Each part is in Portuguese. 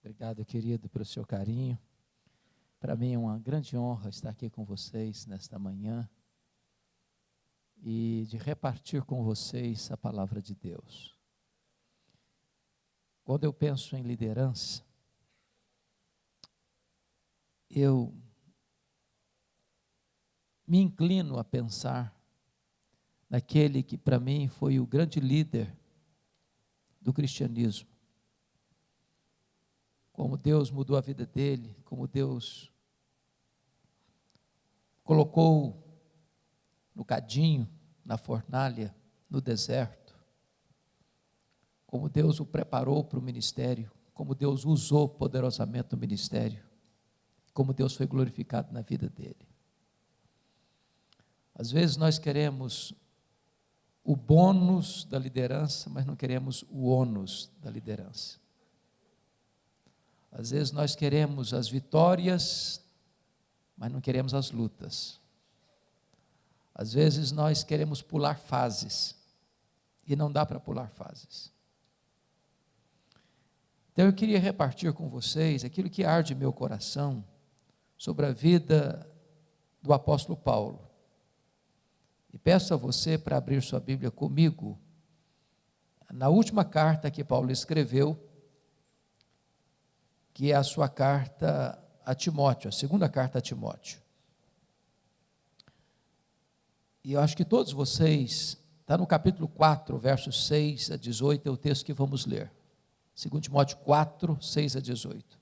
Obrigado, querido, pelo seu carinho. Para mim é uma grande honra estar aqui com vocês nesta manhã e de repartir com vocês a palavra de Deus. Quando eu penso em liderança, eu me inclino a pensar naquele que para mim foi o grande líder do cristianismo. Como Deus mudou a vida dele, como Deus colocou no cadinho, na fornalha, no deserto. Como Deus o preparou para o ministério, como Deus usou poderosamente no ministério, como Deus foi glorificado na vida dele. Às vezes nós queremos o bônus da liderança, mas não queremos o ônus da liderança. Às vezes nós queremos as vitórias, mas não queremos as lutas. Às vezes nós queremos pular fases, e não dá para pular fases. Então eu queria repartir com vocês aquilo que arde meu coração sobre a vida do apóstolo Paulo. E peço a você para abrir sua Bíblia comigo, na última carta que Paulo escreveu, que é a sua carta a Timóteo, a segunda carta a Timóteo. E eu acho que todos vocês, está no capítulo 4, versos 6 a 18, é o texto que vamos ler. 2 Timóteo 4, 6 a 18.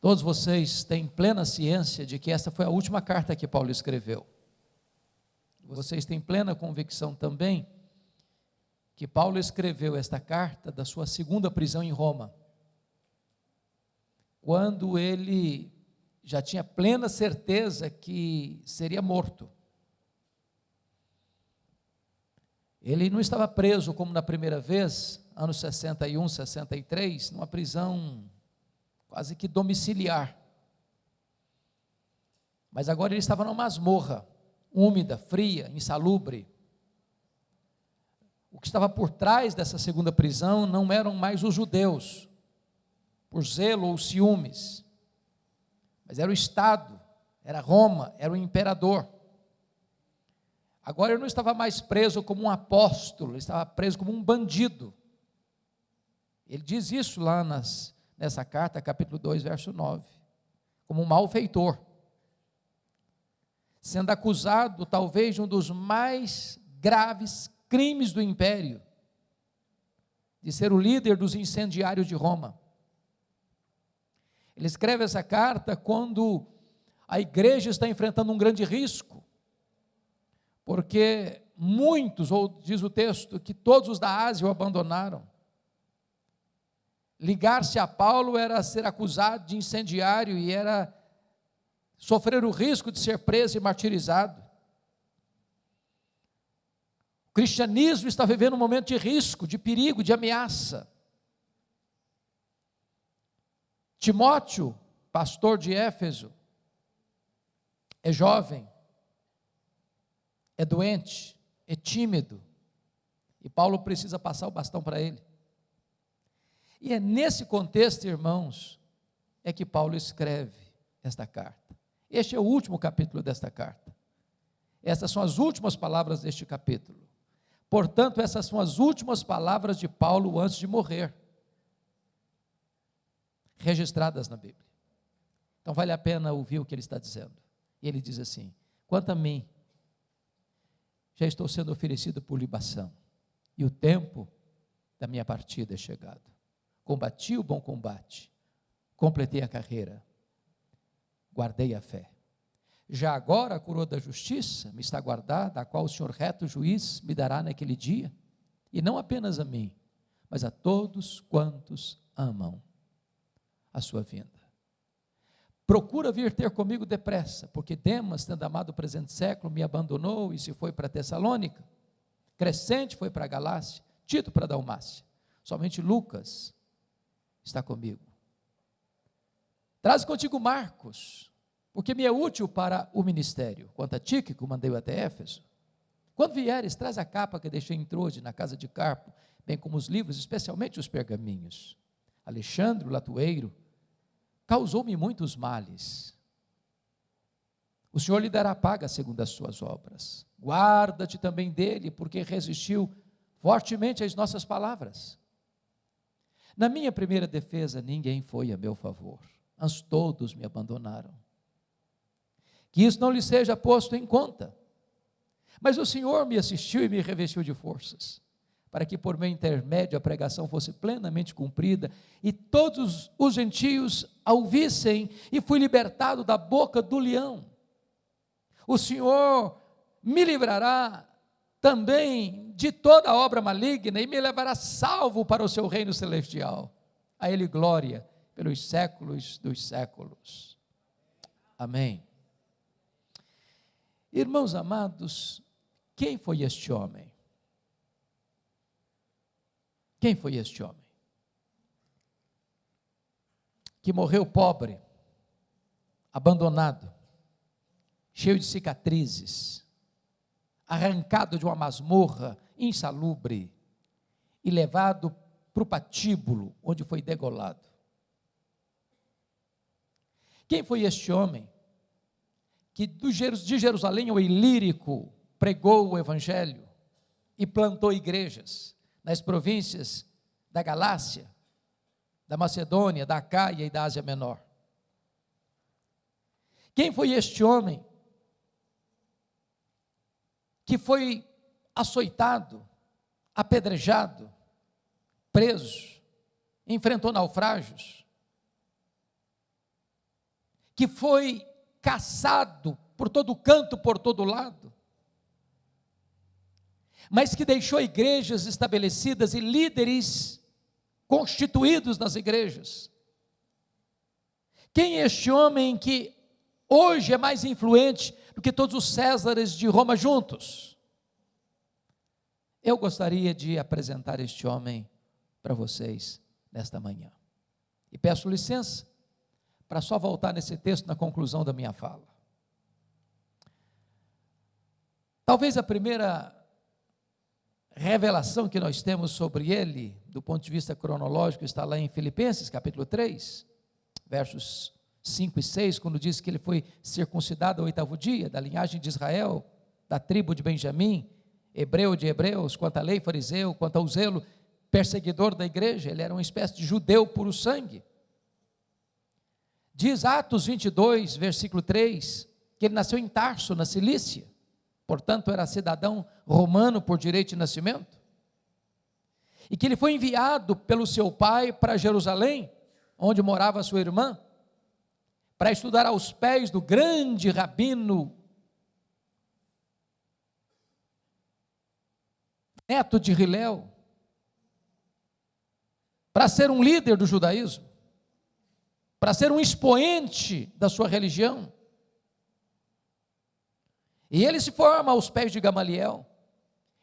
Todos vocês têm plena ciência de que essa foi a última carta que Paulo escreveu. Vocês têm plena convicção também que Paulo escreveu esta carta da sua segunda prisão em Roma, quando ele já tinha plena certeza que seria morto. Ele não estava preso como na primeira vez, anos 61, 63, numa prisão quase que domiciliar. Mas agora ele estava numa masmorra úmida, fria, insalubre. O que estava por trás dessa segunda prisão não eram mais os judeus, por zelo ou ciúmes, mas era o Estado, era Roma, era o imperador. Agora ele não estava mais preso como um apóstolo, ele estava preso como um bandido. Ele diz isso lá nas, nessa carta, capítulo 2, verso 9, como um malfeitor sendo acusado talvez de um dos mais graves crimes do império, de ser o líder dos incendiários de Roma. Ele escreve essa carta quando a igreja está enfrentando um grande risco, porque muitos, ou diz o texto, que todos os da Ásia o abandonaram. Ligar-se a Paulo era ser acusado de incendiário e era sofrer o risco de ser preso e martirizado. O cristianismo está vivendo um momento de risco, de perigo, de ameaça. Timóteo, pastor de Éfeso, é jovem, é doente, é tímido, e Paulo precisa passar o bastão para ele. E é nesse contexto, irmãos, é que Paulo escreve esta carta. Este é o último capítulo desta carta. Essas são as últimas palavras deste capítulo. Portanto, essas são as últimas palavras de Paulo antes de morrer, registradas na Bíblia. Então, vale a pena ouvir o que ele está dizendo. E ele diz assim: Quanto a mim, já estou sendo oferecido por libação, e o tempo da minha partida é chegado. Combati o bom combate, completei a carreira, guardei a fé. Já agora a coroa da justiça me está guardada, a qual o Senhor reto juiz me dará naquele dia, e não apenas a mim, mas a todos quantos amam a sua vinda. Procura vir ter comigo depressa, porque Demas, tendo amado o presente século, me abandonou e se foi para Tessalônica. Crescente foi para Galácia, Tito para Dalmácia. Somente Lucas está comigo. Traz contigo Marcos, porque me é útil para o ministério. Quanto a Tíquico, mandei-o até Éfeso. Quando vieres, traz a capa que deixei em Trode, na casa de Carpo, bem como os livros, especialmente os pergaminhos. Alexandre, o latoeiro, causou-me muitos males. O Senhor lhe dará paga segundo as suas obras. Guarda-te também dele, porque resistiu fortemente às nossas palavras. Na minha primeira defesa, ninguém foi a meu favor, mas todos me abandonaram. Que isso não lhe seja posto em conta. Mas o Senhor me assistiu e me revestiu de forças para que por meu intermédio a pregação fosse plenamente cumprida e todos os gentios a ouvissem, e fui libertado da boca do leão. O Senhor me livrará também de toda obra maligna e me levará salvo para o seu reino celestial. A Ele glória pelos séculos dos séculos. Amém. Irmãos amados, quem foi este homem? Quem foi este homem? Que morreu pobre, abandonado, cheio de cicatrizes, arrancado de uma masmorra insalubre e levado para o patíbulo, onde foi degolado. Quem foi este homem que de Jerusalém ao Ilírico pregou o Evangelho e plantou igrejas? Nas províncias da Galácia, da Macedônia, da Acaia e da Ásia Menor. Quem foi este homem que foi açoitado, apedrejado, preso, enfrentou naufrágios, que foi caçado por todo canto, por todo lado, mas que deixou igrejas estabelecidas e líderes constituídos nas igrejas. Quem é este homem que hoje é mais influente do que todos os Césares de Roma juntos? Eu gostaria de apresentar este homem para vocês nesta manhã. E peço licença para só voltar nesse texto na conclusão da minha fala. Talvez a primeira revelação que nós temos sobre ele, do ponto de vista cronológico, está lá em Filipenses, capítulo 3, versos 5 e 6, quando diz que ele foi circuncidado ao oitavo dia, da linhagem de Israel, da tribo de Benjamim, hebreu de hebreus, quanto à lei fariseu, quanto ao zelo perseguidor da igreja, ele era uma espécie de judeu puro sangue. Diz Atos 22, versículo 3, que ele nasceu em Tarso, na Cilícia portanto era cidadão romano por direito de nascimento, e que ele foi enviado pelo seu pai para Jerusalém, onde morava sua irmã, para estudar aos pés do grande rabino neto de Hilel, para ser um líder do judaísmo, para ser um expoente da sua religião. E ele se forma aos pés de Gamaliel,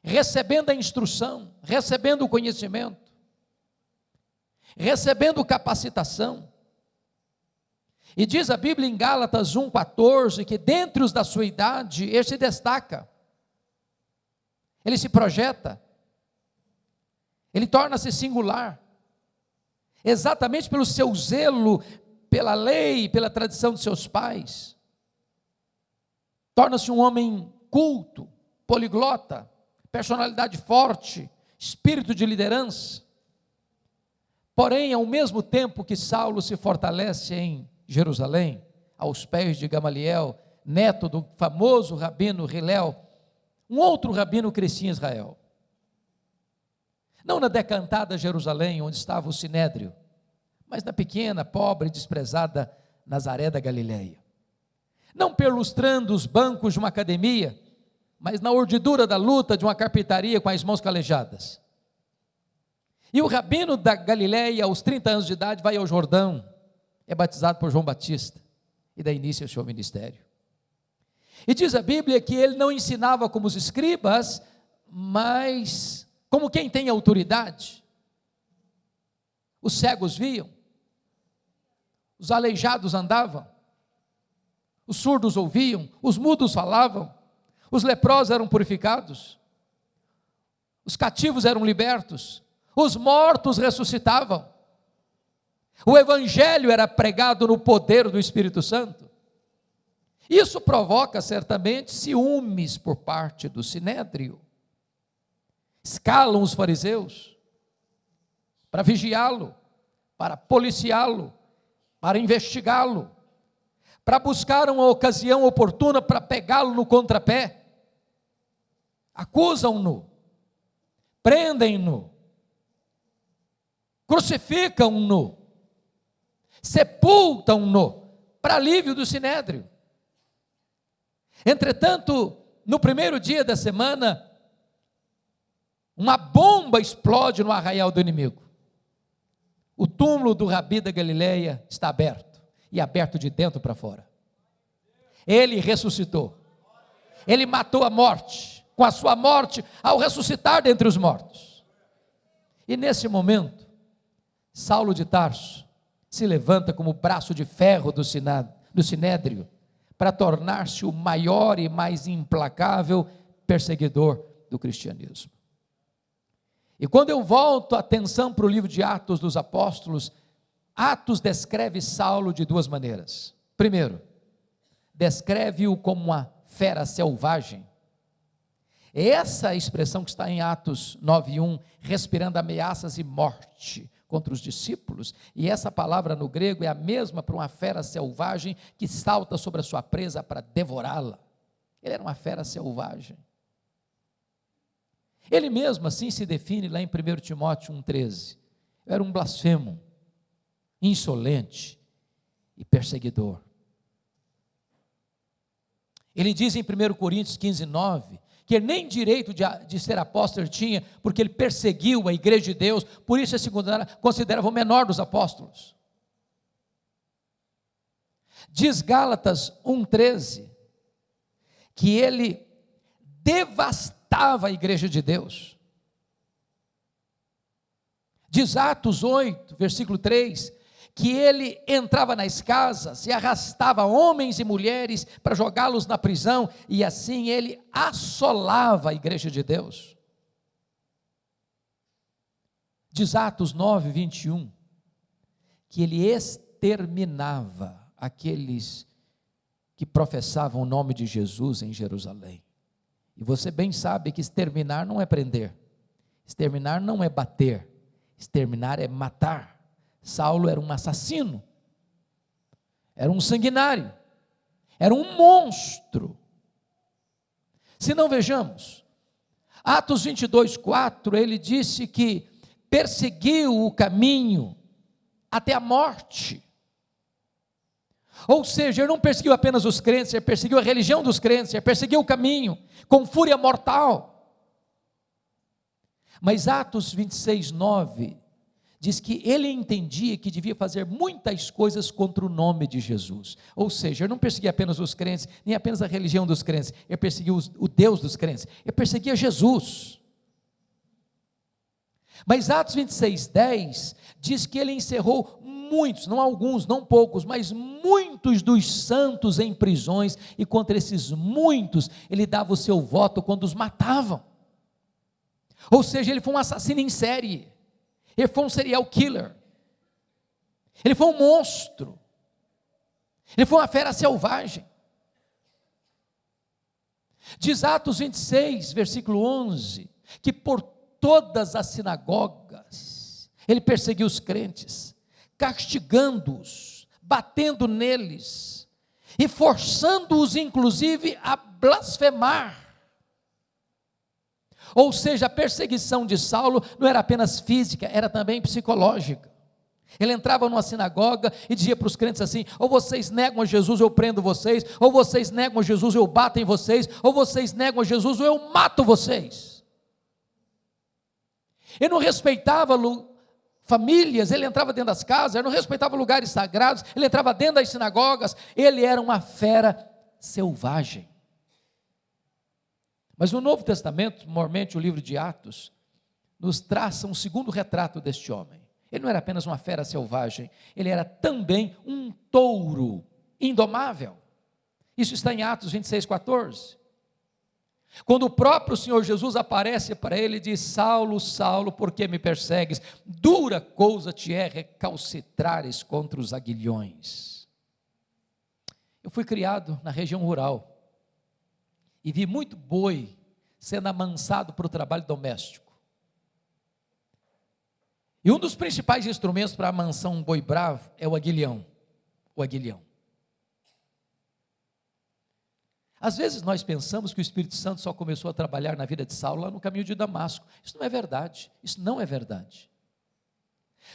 recebendo a instrução, recebendo o conhecimento, recebendo capacitação. E diz a Bíblia em Gálatas 1,14 que dentre os da sua idade, ele se destaca, ele se projeta, ele torna-se singular, exatamente pelo seu zelo pela lei, pela tradição de seus pais torna-se um homem culto, poliglota, personalidade forte, espírito de liderança. Porém, ao mesmo tempo que Saulo se fortalece em Jerusalém, aos pés de Gamaliel, neto do famoso rabino Hilel, um outro rabino crescia em Israel. Não na decantada Jerusalém, onde estava o Sinédrio, mas na pequena, pobre e desprezada Nazaré da Galileia não perlustrando os bancos de uma academia, mas na urdidura da luta de uma carpintaria com as mãos calejadas. E o rabino da Galiléia, aos 30 anos de idade, vai ao Jordão, é batizado por João Batista e dá início ao seu ministério. E diz a Bíblia que ele não ensinava como os escribas, mas como quem tem autoridade. Os cegos viam, os aleijados andavam, os surdos ouviam, os mudos falavam, os leprosos eram purificados, os cativos eram libertos, os mortos ressuscitavam. O evangelho era pregado no poder do Espírito Santo. Isso provoca certamente ciúmes por parte do sinédrio. Escalam os fariseus para vigiá-lo, para policiá-lo, para investigá-lo, para buscar uma ocasião oportuna para pegá-lo no contrapé. Acusam-no, prendem-no, crucificam-no, sepultam-no, para alívio do sinédrio. Entretanto, no primeiro dia da semana, uma bomba explode no arraial do inimigo. O túmulo do Rabi da Galileia está aberto, e aberto de dentro para fora. Ele ressuscitou. Ele matou a morte, com a sua morte, ao ressuscitar dentre os mortos. E nesse momento, Saulo de Tarso se levanta como braço de ferro do, do sinédrio para tornar-se o maior e mais implacável perseguidor do cristianismo. E quando eu volto a atenção para o livro de Atos dos Apóstolos, Atos descreve Saulo de duas maneiras. Primeiro, descreve-o como uma fera selvagem. Essa expressão que está em Atos 9:1, respirando ameaças e morte contra os discípulos, e essa palavra no grego é a mesma para uma fera selvagem que salta sobre a sua presa para devorá-la. Ele era uma fera selvagem. Ele mesmo assim se define lá em 1 Timóteo 1,13. Era um blasfemo, insolente e perseguidor. Ele diz em 1 Coríntios 15, 9, que nem direito de, de, ser apóstolo tinha, porque ele perseguiu a igreja de Deus, por isso se considerava o menor dos apóstolos. Diz Gálatas 1,13, que ele devastava a igreja de Deus. Diz Atos 8, versículo 3, que ele entrava nas casas e arrastava homens e mulheres para jogá-los na prisão, e assim ele assolava a igreja de Deus. Diz Atos 9, 21, que ele exterminava aqueles que professavam o nome de Jesus em Jerusalém. E você bem sabe que exterminar não é prender, exterminar não é bater, exterminar é matar. Saulo era um assassino, era um sanguinário, era um monstro. Se não vejamos, Atos 22, 4, ele disse que perseguiu o caminho até a morte. Ou seja, ele não perseguiu apenas os crentes, ele perseguiu a religião dos crentes, ele perseguiu o caminho com fúria mortal. Mas Atos 26, 9 diz que ele entendia que devia fazer muitas coisas contra o nome de Jesus. Ou seja, ele não perseguia apenas os crentes, nem apenas a religião dos crentes, ele perseguia o Deus dos crentes, ele perseguia Jesus. Mas Atos 26, 10 diz que ele encerrou muitos, não alguns, não poucos, mas muitos dos santos em prisões, e contra esses muitos ele dava o seu voto quando os matavam. Ou seja, ele foi um assassino em série. Ele foi um serial killer. Ele foi um monstro. Ele foi uma fera selvagem. Diz Atos 26, versículo 11, que por todas as sinagogas ele perseguiu os crentes, castigando-os, batendo neles e forçando-os, inclusive, a blasfemar. Ou seja, a perseguição de Saulo não era apenas física, era também psicológica. Ele entrava numa sinagoga e dizia para os crentes assim: ou vocês negam a Jesus, eu prendo vocês, ou vocês negam a Jesus, eu bato em vocês, ou vocês negam a Jesus, ou eu mato vocês. Ele não respeitava famílias, ele entrava dentro das casas, ele não respeitava lugares sagrados, ele entrava dentro das sinagogas, ele era uma fera selvagem. Mas no Novo Testamento, normalmente o livro de Atos, nos traça um segundo retrato deste homem. Ele não era apenas uma fera selvagem, ele era também um touro indomável. Isso está em Atos 26, 14. Quando o próprio Senhor Jesus aparece para ele e diz: Saulo, Saulo, por que me persegues? Dura coisa te é recalcitrares contra os aguilhões. Eu fui criado na região rural e vi muito boi sendo amansado para o trabalho doméstico. E um dos principais instrumentos para amansar um boi bravo é o aguilhão. O aguilhão. Às vezes nós pensamos que o Espírito Santo só começou a trabalhar na vida de Saulo lá no caminho de Damasco. Isso não é verdade. Isso não é verdade.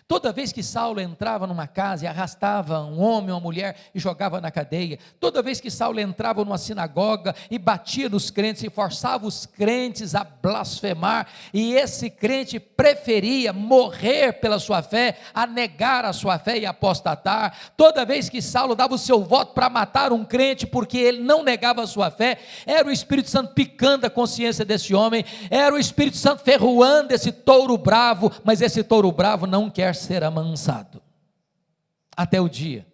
Toda vez que Saulo entrava numa casa e arrastava um homem ou uma mulher e jogava na cadeia, toda vez que Saulo entrava numa sinagoga e batia nos crentes e forçava os crentes a blasfemar, e esse crente preferia morrer pela sua fé, a negar a sua fé e apostatar, toda vez que Saulo dava o seu voto para matar um crente porque ele não negava a sua fé, era o Espírito Santo picando a consciência desse homem, era o Espírito Santo ferroando esse touro bravo, mas esse touro bravo não quer ser amansado. Até o dia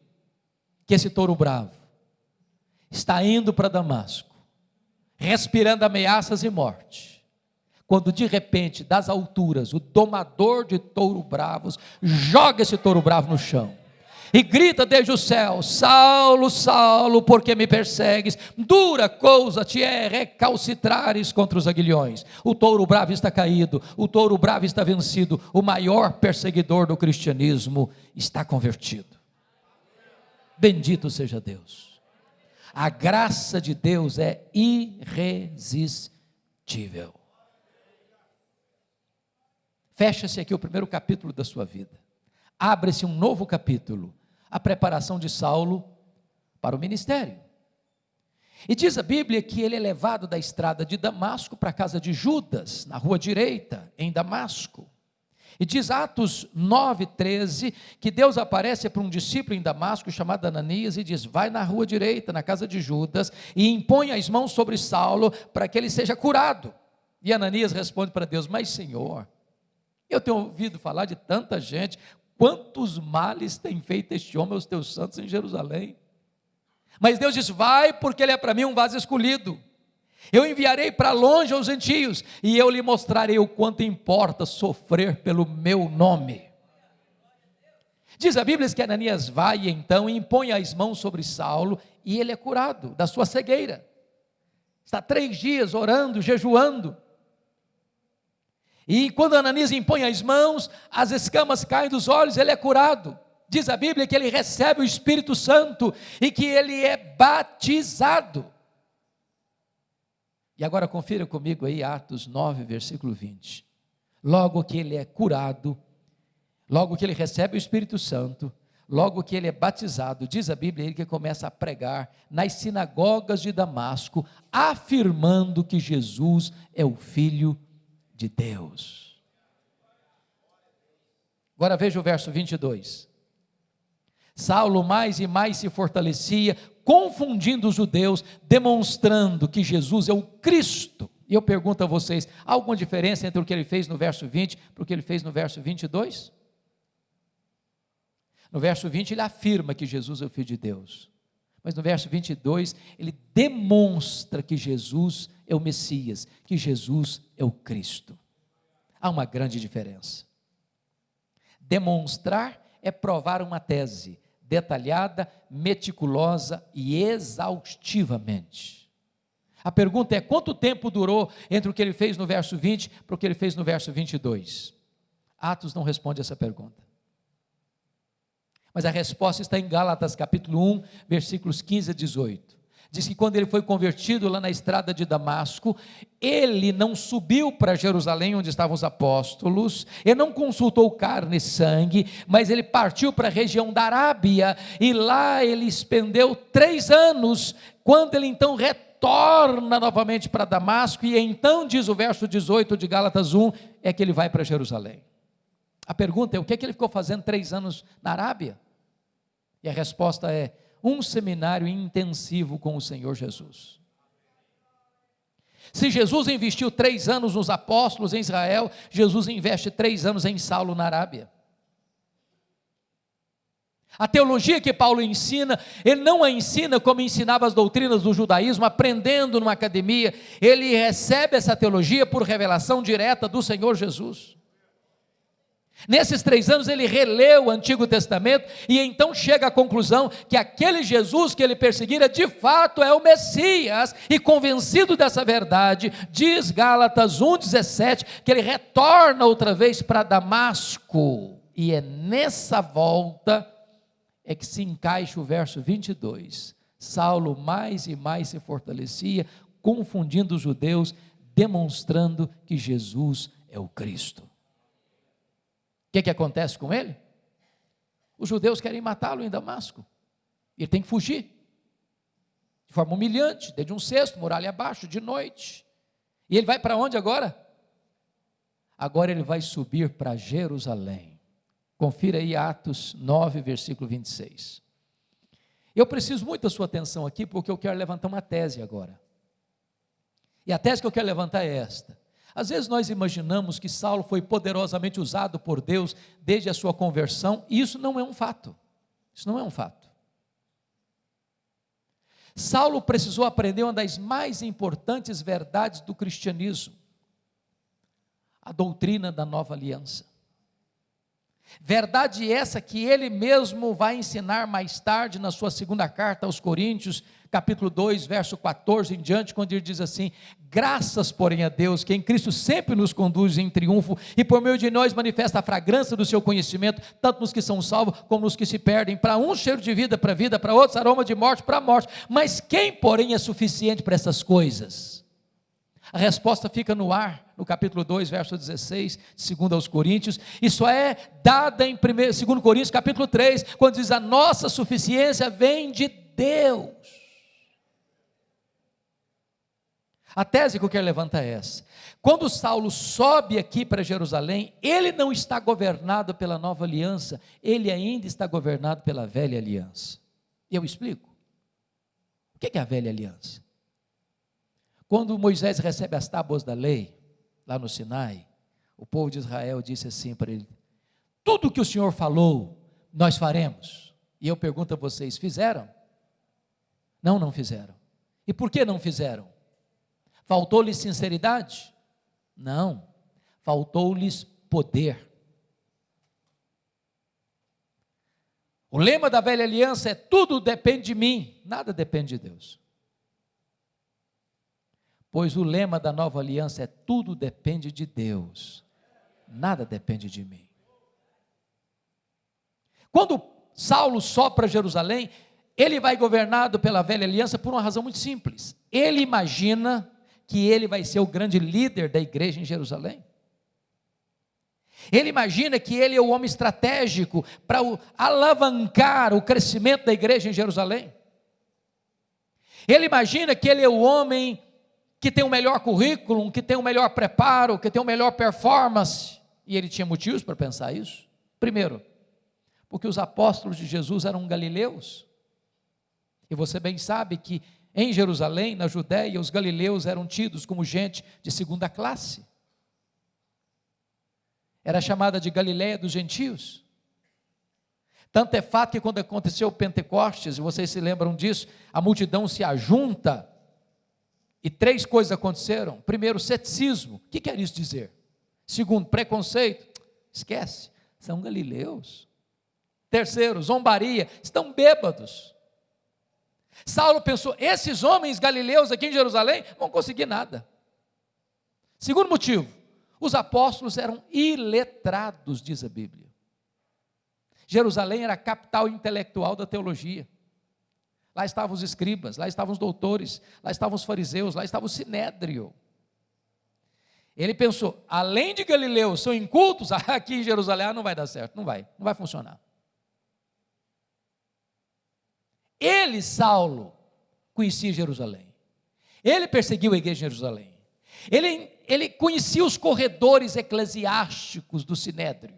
que esse touro bravo está indo para Damasco, respirando ameaças e morte, quando de repente, das alturas, o domador de touro bravos joga esse touro bravo no chão e grita desde o céu: Saulo, Saulo, por que me persegues? Dura coisa te é recalcitrares contra os aguilhões. O touro bravo está caído, o touro bravo está vencido, o maior perseguidor do cristianismo está convertido. Bendito seja Deus. A graça de Deus é irresistível. Fecha-se aqui o primeiro capítulo da sua vida. Abre-se um novo capítulo a preparação de Saulo para o ministério. E diz a Bíblia que ele é levado da estrada de Damasco para a casa de Judas, na rua direita, em Damasco. E diz Atos 9, 13, que Deus aparece para um discípulo em Damasco chamado Ananias e diz: Vai na rua direita, na casa de Judas, e impõe as mãos sobre Saulo para que ele seja curado. E Ananias responde para Deus: Mas Senhor, eu tenho ouvido falar de tanta gente, Quantos males tem feito este homem aos teus santos em Jerusalém? Mas Deus disse: Vai, porque ele é para mim um vaso escolhido. Eu enviarei para longe aos gentios, e eu lhe mostrarei o quanto importa sofrer pelo meu nome. Diz a Bíblia que Ananias vai então e impõe as mãos sobre Saulo, e ele é curado da sua cegueira. Está três dias orando, jejuando. E quando Ananias impõe as mãos, as escamas caem dos olhos, ele é curado. Diz a Bíblia que ele recebe o Espírito Santo e que ele é batizado. E agora confira comigo aí Atos 9, versículo 20. Logo que ele é curado, logo que ele recebe o Espírito Santo, logo que ele é batizado, diz a Bíblia ele que começa a pregar nas sinagogas de Damasco, afirmando que Jesus é o Filho de Deus. Agora veja o verso 22. Saulo mais e mais se fortalecia, confundindo os judeus, demonstrando que Jesus é o Cristo. E eu pergunto a vocês: há alguma diferença entre o que ele fez no verso 20 para o que ele fez no verso 22? No verso 20 ele afirma que Jesus é o Filho de Deus. Mas no verso 22 ele demonstra que Jesus é o Messias, que Jesus é o Cristo. Há uma grande diferença. Demonstrar é provar uma tese detalhada, meticulosa e exaustivamente. A pergunta é: quanto tempo durou entre o que ele fez no verso 20 para o que ele fez no verso 22? Atos não responde essa pergunta. Mas a resposta está em Gálatas capítulo 1, versículos 15 a 18 diz que quando ele foi convertido lá na estrada de Damasco, ele não subiu para Jerusalém, onde estavam os apóstolos, ele não consultou carne e sangue, mas ele partiu para a região da Arábia, e lá ele expendeu três anos, quando ele então retorna novamente para Damasco, e então, diz o verso 18 de Gálatas 1, é que ele vai para Jerusalém. A pergunta é: o que, é que ele ficou fazendo três anos na Arábia? E a resposta é: um seminário intensivo com o Senhor Jesus. Se Jesus investiu três anos nos apóstolos em Israel, Jesus investe três anos em Saulo na Arábia. A teologia que Paulo ensina, ele não a ensina como ensinava as doutrinas do judaísmo, aprendendo numa academia. Ele recebe essa teologia por revelação direta do Senhor Jesus. Nesses três anos ele releu o Antigo Testamento e então chega à conclusão que aquele Jesus que ele perseguira de fato é o Messias, e convencido dessa verdade, diz Gálatas 1,17 que ele retorna outra vez para Damasco, e é nessa volta é que se encaixa o verso 22. Saulo mais e mais se fortalecia, confundindo os judeus, demonstrando que Jesus é o Cristo. Que, que acontece com ele? Os judeus querem matá-lo em Damasco. Ele tem que fugir. De forma humilhante, desde um cesto, muralha abaixo, de noite. E ele vai para onde agora? Agora ele vai subir para Jerusalém. Confira aí Atos 9, versículo 26. Eu preciso muito da sua atenção aqui, porque eu quero levantar uma tese agora. E a tese que eu quero levantar é esta. Às vezes nós imaginamos que Saulo foi poderosamente usado por Deus desde a sua conversão, e isso não é um fato. Isso não é um fato. Saulo precisou aprender uma das mais importantes verdades do cristianismo: a doutrina da nova aliança. Verdade essa que ele mesmo vai ensinar mais tarde na sua segunda carta aos Coríntios, capítulo 2, verso 14 em diante, quando ele diz assim: Graças, porém, a Deus, que em Cristo sempre nos conduz em triunfo e por meio de nós manifesta a fragrância do seu conhecimento, tanto nos que são salvos como nos que se perdem. Para uns, cheiro de vida para vida, para outros, aroma de morte para morte. Mas quem, porém, é suficiente para essas coisas? A resposta fica no ar, no capítulo 2, verso 16, segundo aos Coríntios, só é dada em 2 Coríntios, capítulo 3, quando diz: a nossa suficiência vem de Deus. A tese que eu quero levantar é essa. Quando Saulo sobe aqui para Jerusalém, ele não está governado pela nova aliança, ele ainda está governado pela velha aliança. E eu explico. O que é a velha aliança? Quando Moisés recebe as tábuas da lei, lá no Sinai, o povo de Israel disse assim para ele: Tudo que o Senhor falou, nós faremos. E eu pergunto a vocês: fizeram? Não, não fizeram. E por que não fizeram? Faltou-lhes sinceridade? Não. Faltou-lhes poder. O lema da velha aliança é: tudo depende de mim, nada depende de Deus pois o lema da nova aliança é: tudo depende de Deus, nada depende de mim. Quando Saulo sopra Jerusalém, ele vai governado pela velha aliança por uma razão muito simples. Ele imagina que ele vai ser o grande líder da igreja em Jerusalém. Ele imagina que ele é o homem estratégico para alavancar o crescimento da igreja em Jerusalém. Ele imagina que ele é o homem que tem o melhor currículo, que tem o melhor preparo, que tem o melhor performance. E ele tinha motivos para pensar isso. Primeiro, porque os apóstolos de Jesus eram galileus. E você bem sabe que em Jerusalém, na Judéia, os galileus eram tidos como gente de segunda classe. Era chamada de Galiléia dos gentios. Tanto é fato que quando aconteceu o Pentecostes, e vocês se lembram disso, a multidão se ajunta e três coisas aconteceram. Primeiro, ceticismo. O que quer isso dizer? Segundo, preconceito. Esquece, são galileus. Terceiro, zombaria. Estão bêbados. Saulo pensou: esses homens galileus aqui em Jerusalém vão conseguir nada. Segundo motivo, os apóstolos eram iletrados, diz a Bíblia. Jerusalém era a capital intelectual da teologia. Lá estavam os escribas, lá estavam os doutores, lá estavam os fariseus, lá estava o sinédrio. Ele pensou, além de Galileu, são incultos, aqui em Jerusalém não vai dar certo, não vai, não vai funcionar. Ele, Saulo, conhecia Jerusalém. Ele perseguiu a igreja em Jerusalém. Ele, ele conhecia os corredores eclesiásticos do sinédrio.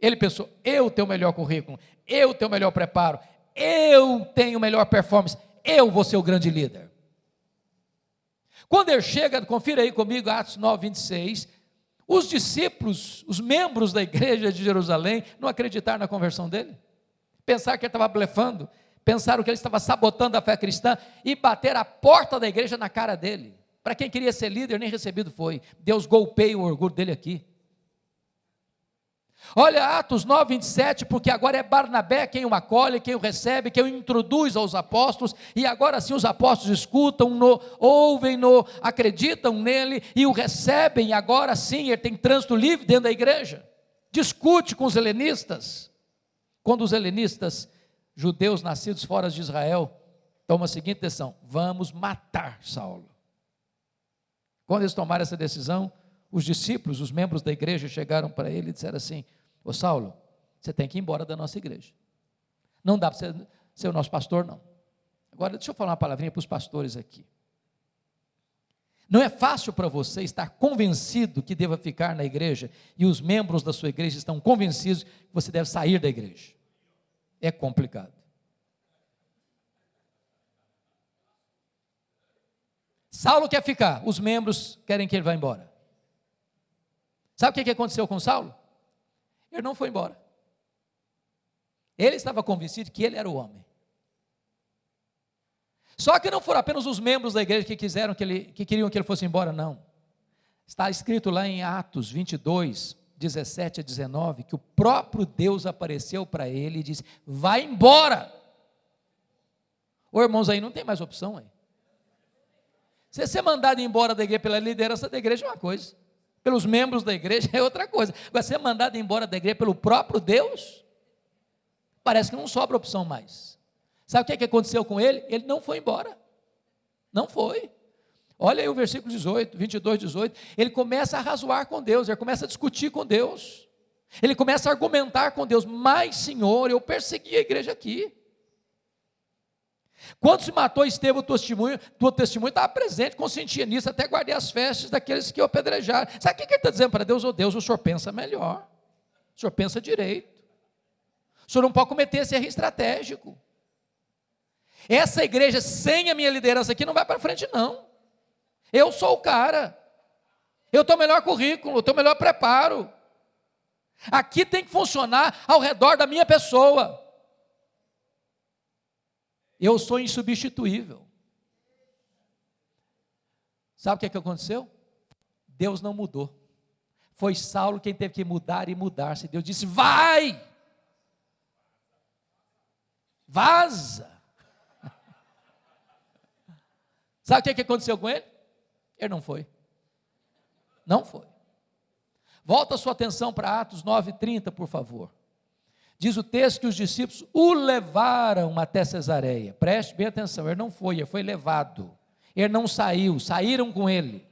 Ele pensou, eu tenho o melhor currículo, eu tenho o melhor preparo, eu tenho melhor performance, eu vou ser o grande líder. Quando ele chega, confira aí comigo, Atos 9, 26, os discípulos, os membros da igreja de Jerusalém, não acreditaram na conversão dele. pensar que ele estava blefando, pensaram que ele estava sabotando a fé cristã e bater a porta da igreja na cara dele. Para quem queria ser líder, nem recebido foi. Deus golpeia o orgulho dele aqui. Olha Atos 9, 27, porque agora é Barnabé quem o acolhe, quem o recebe, quem o introduz aos apóstolos, e agora sim os apóstolos escutam-no, ouvem-no, acreditam nele e o recebem, agora sim ele tem trânsito livre dentro da igreja. Discute com os helenistas. Quando os helenistas, judeus nascidos fora de Israel, tomam a seguinte decisão: vamos matar Saulo. Quando eles tomaram essa decisão, os discípulos, os membros da igreja, chegaram para ele e disseram assim: Ô Saulo, você tem que ir embora da nossa igreja. Não dá para ser, ser o nosso pastor, não. Agora, deixa eu falar uma palavrinha para os pastores aqui. Não é fácil para você estar convencido que deva ficar na igreja e os membros da sua igreja estão convencidos que você deve sair da igreja. É complicado. Saulo quer ficar, os membros querem que ele vá embora. Sabe o que aconteceu com Saulo? Ele não foi embora. Ele estava convencido que ele era o homem. Só que não foram apenas os membros da igreja que quiseram que ele, que queriam que ele fosse embora, não. Está escrito lá em Atos 22, 17 a 19, que o próprio Deus apareceu para ele e disse: Vai embora. Ô irmãos, aí não tem mais opção aí. Você ser mandado embora da igreja pela liderança da igreja é uma coisa pelos membros da igreja é outra coisa. Agora, ser mandado embora da igreja pelo próprio Deus, parece que não sobra opção mais. Sabe o que, é que aconteceu com ele? Ele não foi embora. Não foi. Olha aí o versículo 18, 22, 18. Ele começa a razoar com Deus, ele começa a discutir com Deus. Ele começa a argumentar com Deus. Mas, Senhor, eu persegui a igreja aqui. Quando se matou Estevão, o testemunho, tua testemunho estava presente, consentia nisso, até guardei as festas daqueles que o apedrejaram. Sabe o que ele está dizendo para Deus? Oh Deus, o senhor pensa melhor, o senhor pensa direito, o senhor não pode cometer esse erro estratégico. Essa igreja, sem a minha liderança aqui, não vai para frente, não. Eu sou o cara, eu tenho o melhor currículo, eu tenho o melhor preparo. Aqui tem que funcionar ao redor da minha pessoa. Eu sou insubstituível. Sabe o que, é que aconteceu? Deus não mudou. Foi Saulo quem teve que mudar e mudar-se. Deus disse: vai! Vaza! Sabe o que, é que aconteceu com ele? Ele não foi. Não foi. Volta sua atenção para Atos 9,30, por favor. Diz o texto que os discípulos o levaram até Cesareia. Preste bem atenção, ele não foi, ele foi levado. Ele não saiu, saíram com ele.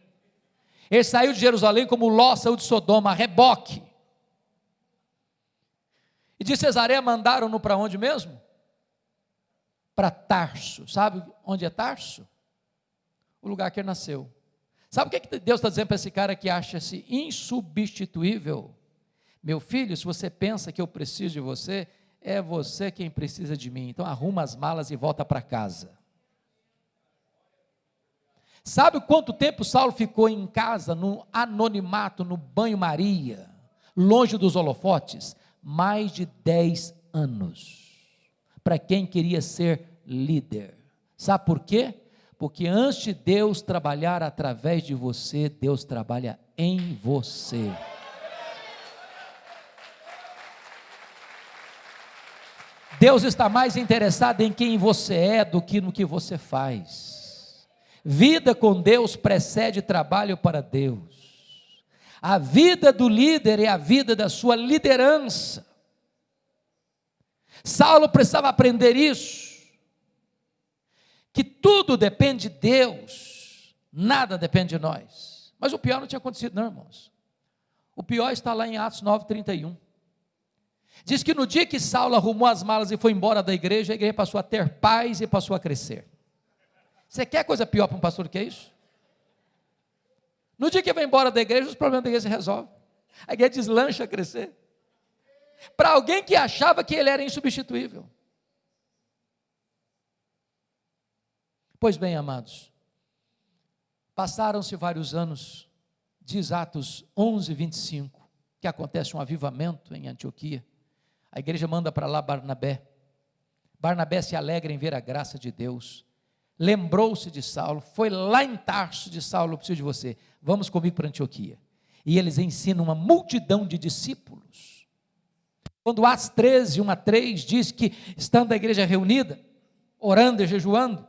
Ele saiu de Jerusalém como Ló saiu de Sodoma, reboque. E de Cesareia mandaram-no para onde mesmo? Para Tarso. Sabe onde é Tarso? O lugar que ele nasceu. Sabe o que Deus está dizendo para esse cara que acha-se insubstituível? Meu filho, se você pensa que eu preciso de você, é você quem precisa de mim. Então arruma as malas e volta para casa. Sabe quanto tempo Saulo ficou em casa, no anonimato, no banho-maria, longe dos holofotes? Mais de 10 anos. Para quem queria ser líder. Sabe por quê? Porque antes de Deus trabalhar através de você, Deus trabalha em você. Deus está mais interessado em quem você é do que no que você faz. Vida com Deus precede trabalho para Deus. A vida do líder é a vida da sua liderança. Saulo precisava aprender isso. Que tudo depende de Deus, nada depende de nós. Mas o pior não tinha acontecido, não, irmãos. O pior está lá em Atos 9:31. Diz que no dia que Saulo arrumou as malas e foi embora da igreja, a igreja passou a ter paz e passou a crescer. Você quer coisa pior para um pastor que isso? No dia que vai embora da igreja, os problemas da igreja se resolvem. A igreja deslancha a crescer. Para alguém que achava que ele era insubstituível. Pois bem, amados, passaram-se vários anos, diz Atos 11, 25, que acontece um avivamento em Antioquia. A igreja manda para lá Barnabé. Barnabé se alegra em ver a graça de Deus, lembrou-se de Saulo, foi lá em Tarso de Saulo, eu preciso de você, vamos comigo para Antioquia. E eles ensinam uma multidão de discípulos. Quando Atos 13, 1 a 3 diz que, estando a igreja reunida, orando e jejuando,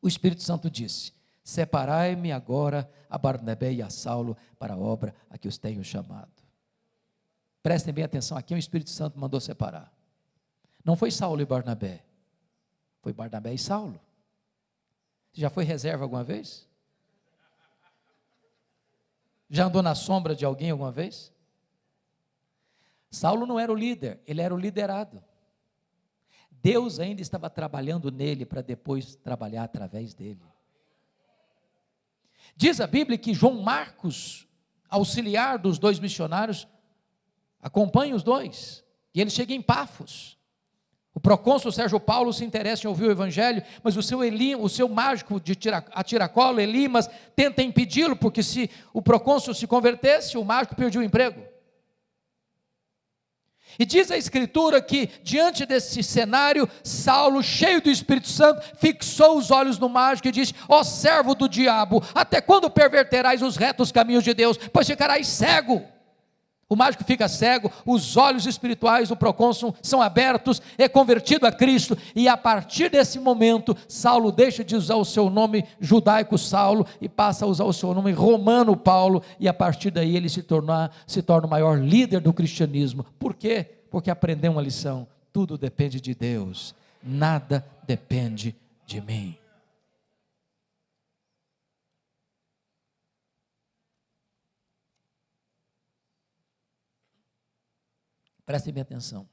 o Espírito Santo disse: Separai-me agora a Barnabé e a Saulo para a obra a que os tenho chamado. Prestem bem atenção, aqui o Espírito Santo mandou separar. Não foi Saulo e Barnabé, foi Barnabé e Saulo. Já foi reserva alguma vez? Já andou na sombra de alguém alguma vez? Saulo não era o líder, ele era o liderado. Deus ainda estava trabalhando nele para depois trabalhar através dele. Diz a Bíblia que João Marcos, auxiliar dos dois missionários, acompanha os dois. E ele chega em Pafos. O procônsul Sérgio Paulo se interessa em ouvir o evangelho, mas o seu Eli, o seu mágico de tira, a tiracolo, Elimas, tenta impedi-lo, porque se o procônsul se convertesse, o mágico perdia o emprego. E diz a Escritura que, diante desse cenário, Saulo, cheio do Espírito Santo, fixou os olhos no mágico e disse: Ó servo do diabo, até quando perverterás os retos caminhos de Deus? Pois ficarás cego. O mágico fica cego, os olhos espirituais do procônsul são abertos, é convertido a Cristo, e a partir desse momento, Saulo deixa de usar o seu nome judaico Saulo e passa a usar o seu nome romano Paulo, e a partir daí ele se, torna, se torna o maior líder do cristianismo. Por quê? Porque aprendeu uma lição: tudo depende de Deus, nada depende de mim. Prestem bem atenção.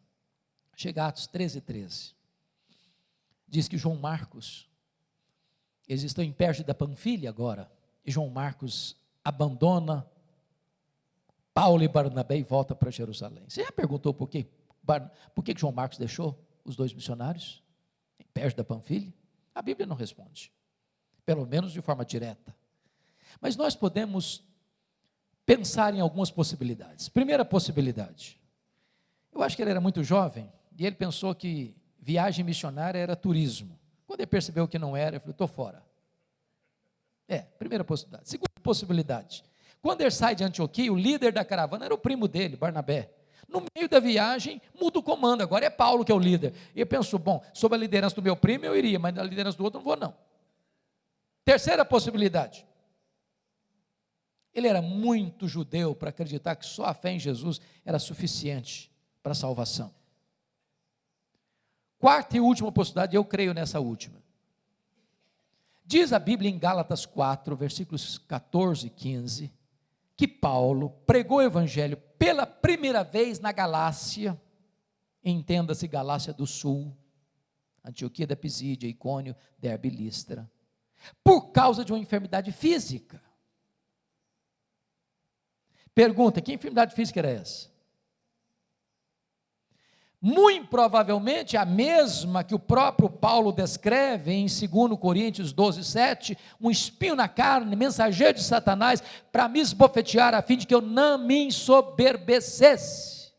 Chega Atos 13, 13. Diz que João Marcos, eles estão em Perge da Panfilha agora, e João Marcos abandona Paulo e Barnabé e volta para Jerusalém. Você já perguntou por quê? Por que João Marcos deixou os dois missionários em Perge da Panfilha? A Bíblia não responde, pelo menos de forma direta. Mas nós podemos pensar em algumas possibilidades. Primeira possibilidade: eu acho que ele era muito jovem e ele pensou que viagem missionária era turismo. Quando ele percebeu que não era, ele falou: estou fora. É, primeira possibilidade. Segunda possibilidade. Quando ele sai de Antioquia, o líder da caravana era o primo dele, Barnabé. No meio da viagem, muda o comando, agora é Paulo que é o líder. E ele pensou: bom, sob a liderança do meu primo eu iria, mas na liderança do outro não vou, não. Terceira possibilidade. Ele era muito judeu para acreditar que só a fé em Jesus era suficiente para a salvação. Quarta e última possibilidade, eu creio nessa última. Diz a Bíblia em Gálatas 4, versículos 14 e 15, que Paulo pregou o evangelho pela primeira vez na Galácia, entenda-se Galácia do Sul, Antioquia da Pisídia, Icônio, Derbe e Listra, por causa de uma enfermidade física. Pergunta: que enfermidade física era essa? Muito provavelmente a mesma que o próprio Paulo descreve em 2 Coríntios 12, 7, um espinho na carne, mensageiro de Satanás, para me esbofetear, a fim de que eu não me ensoberbecesse.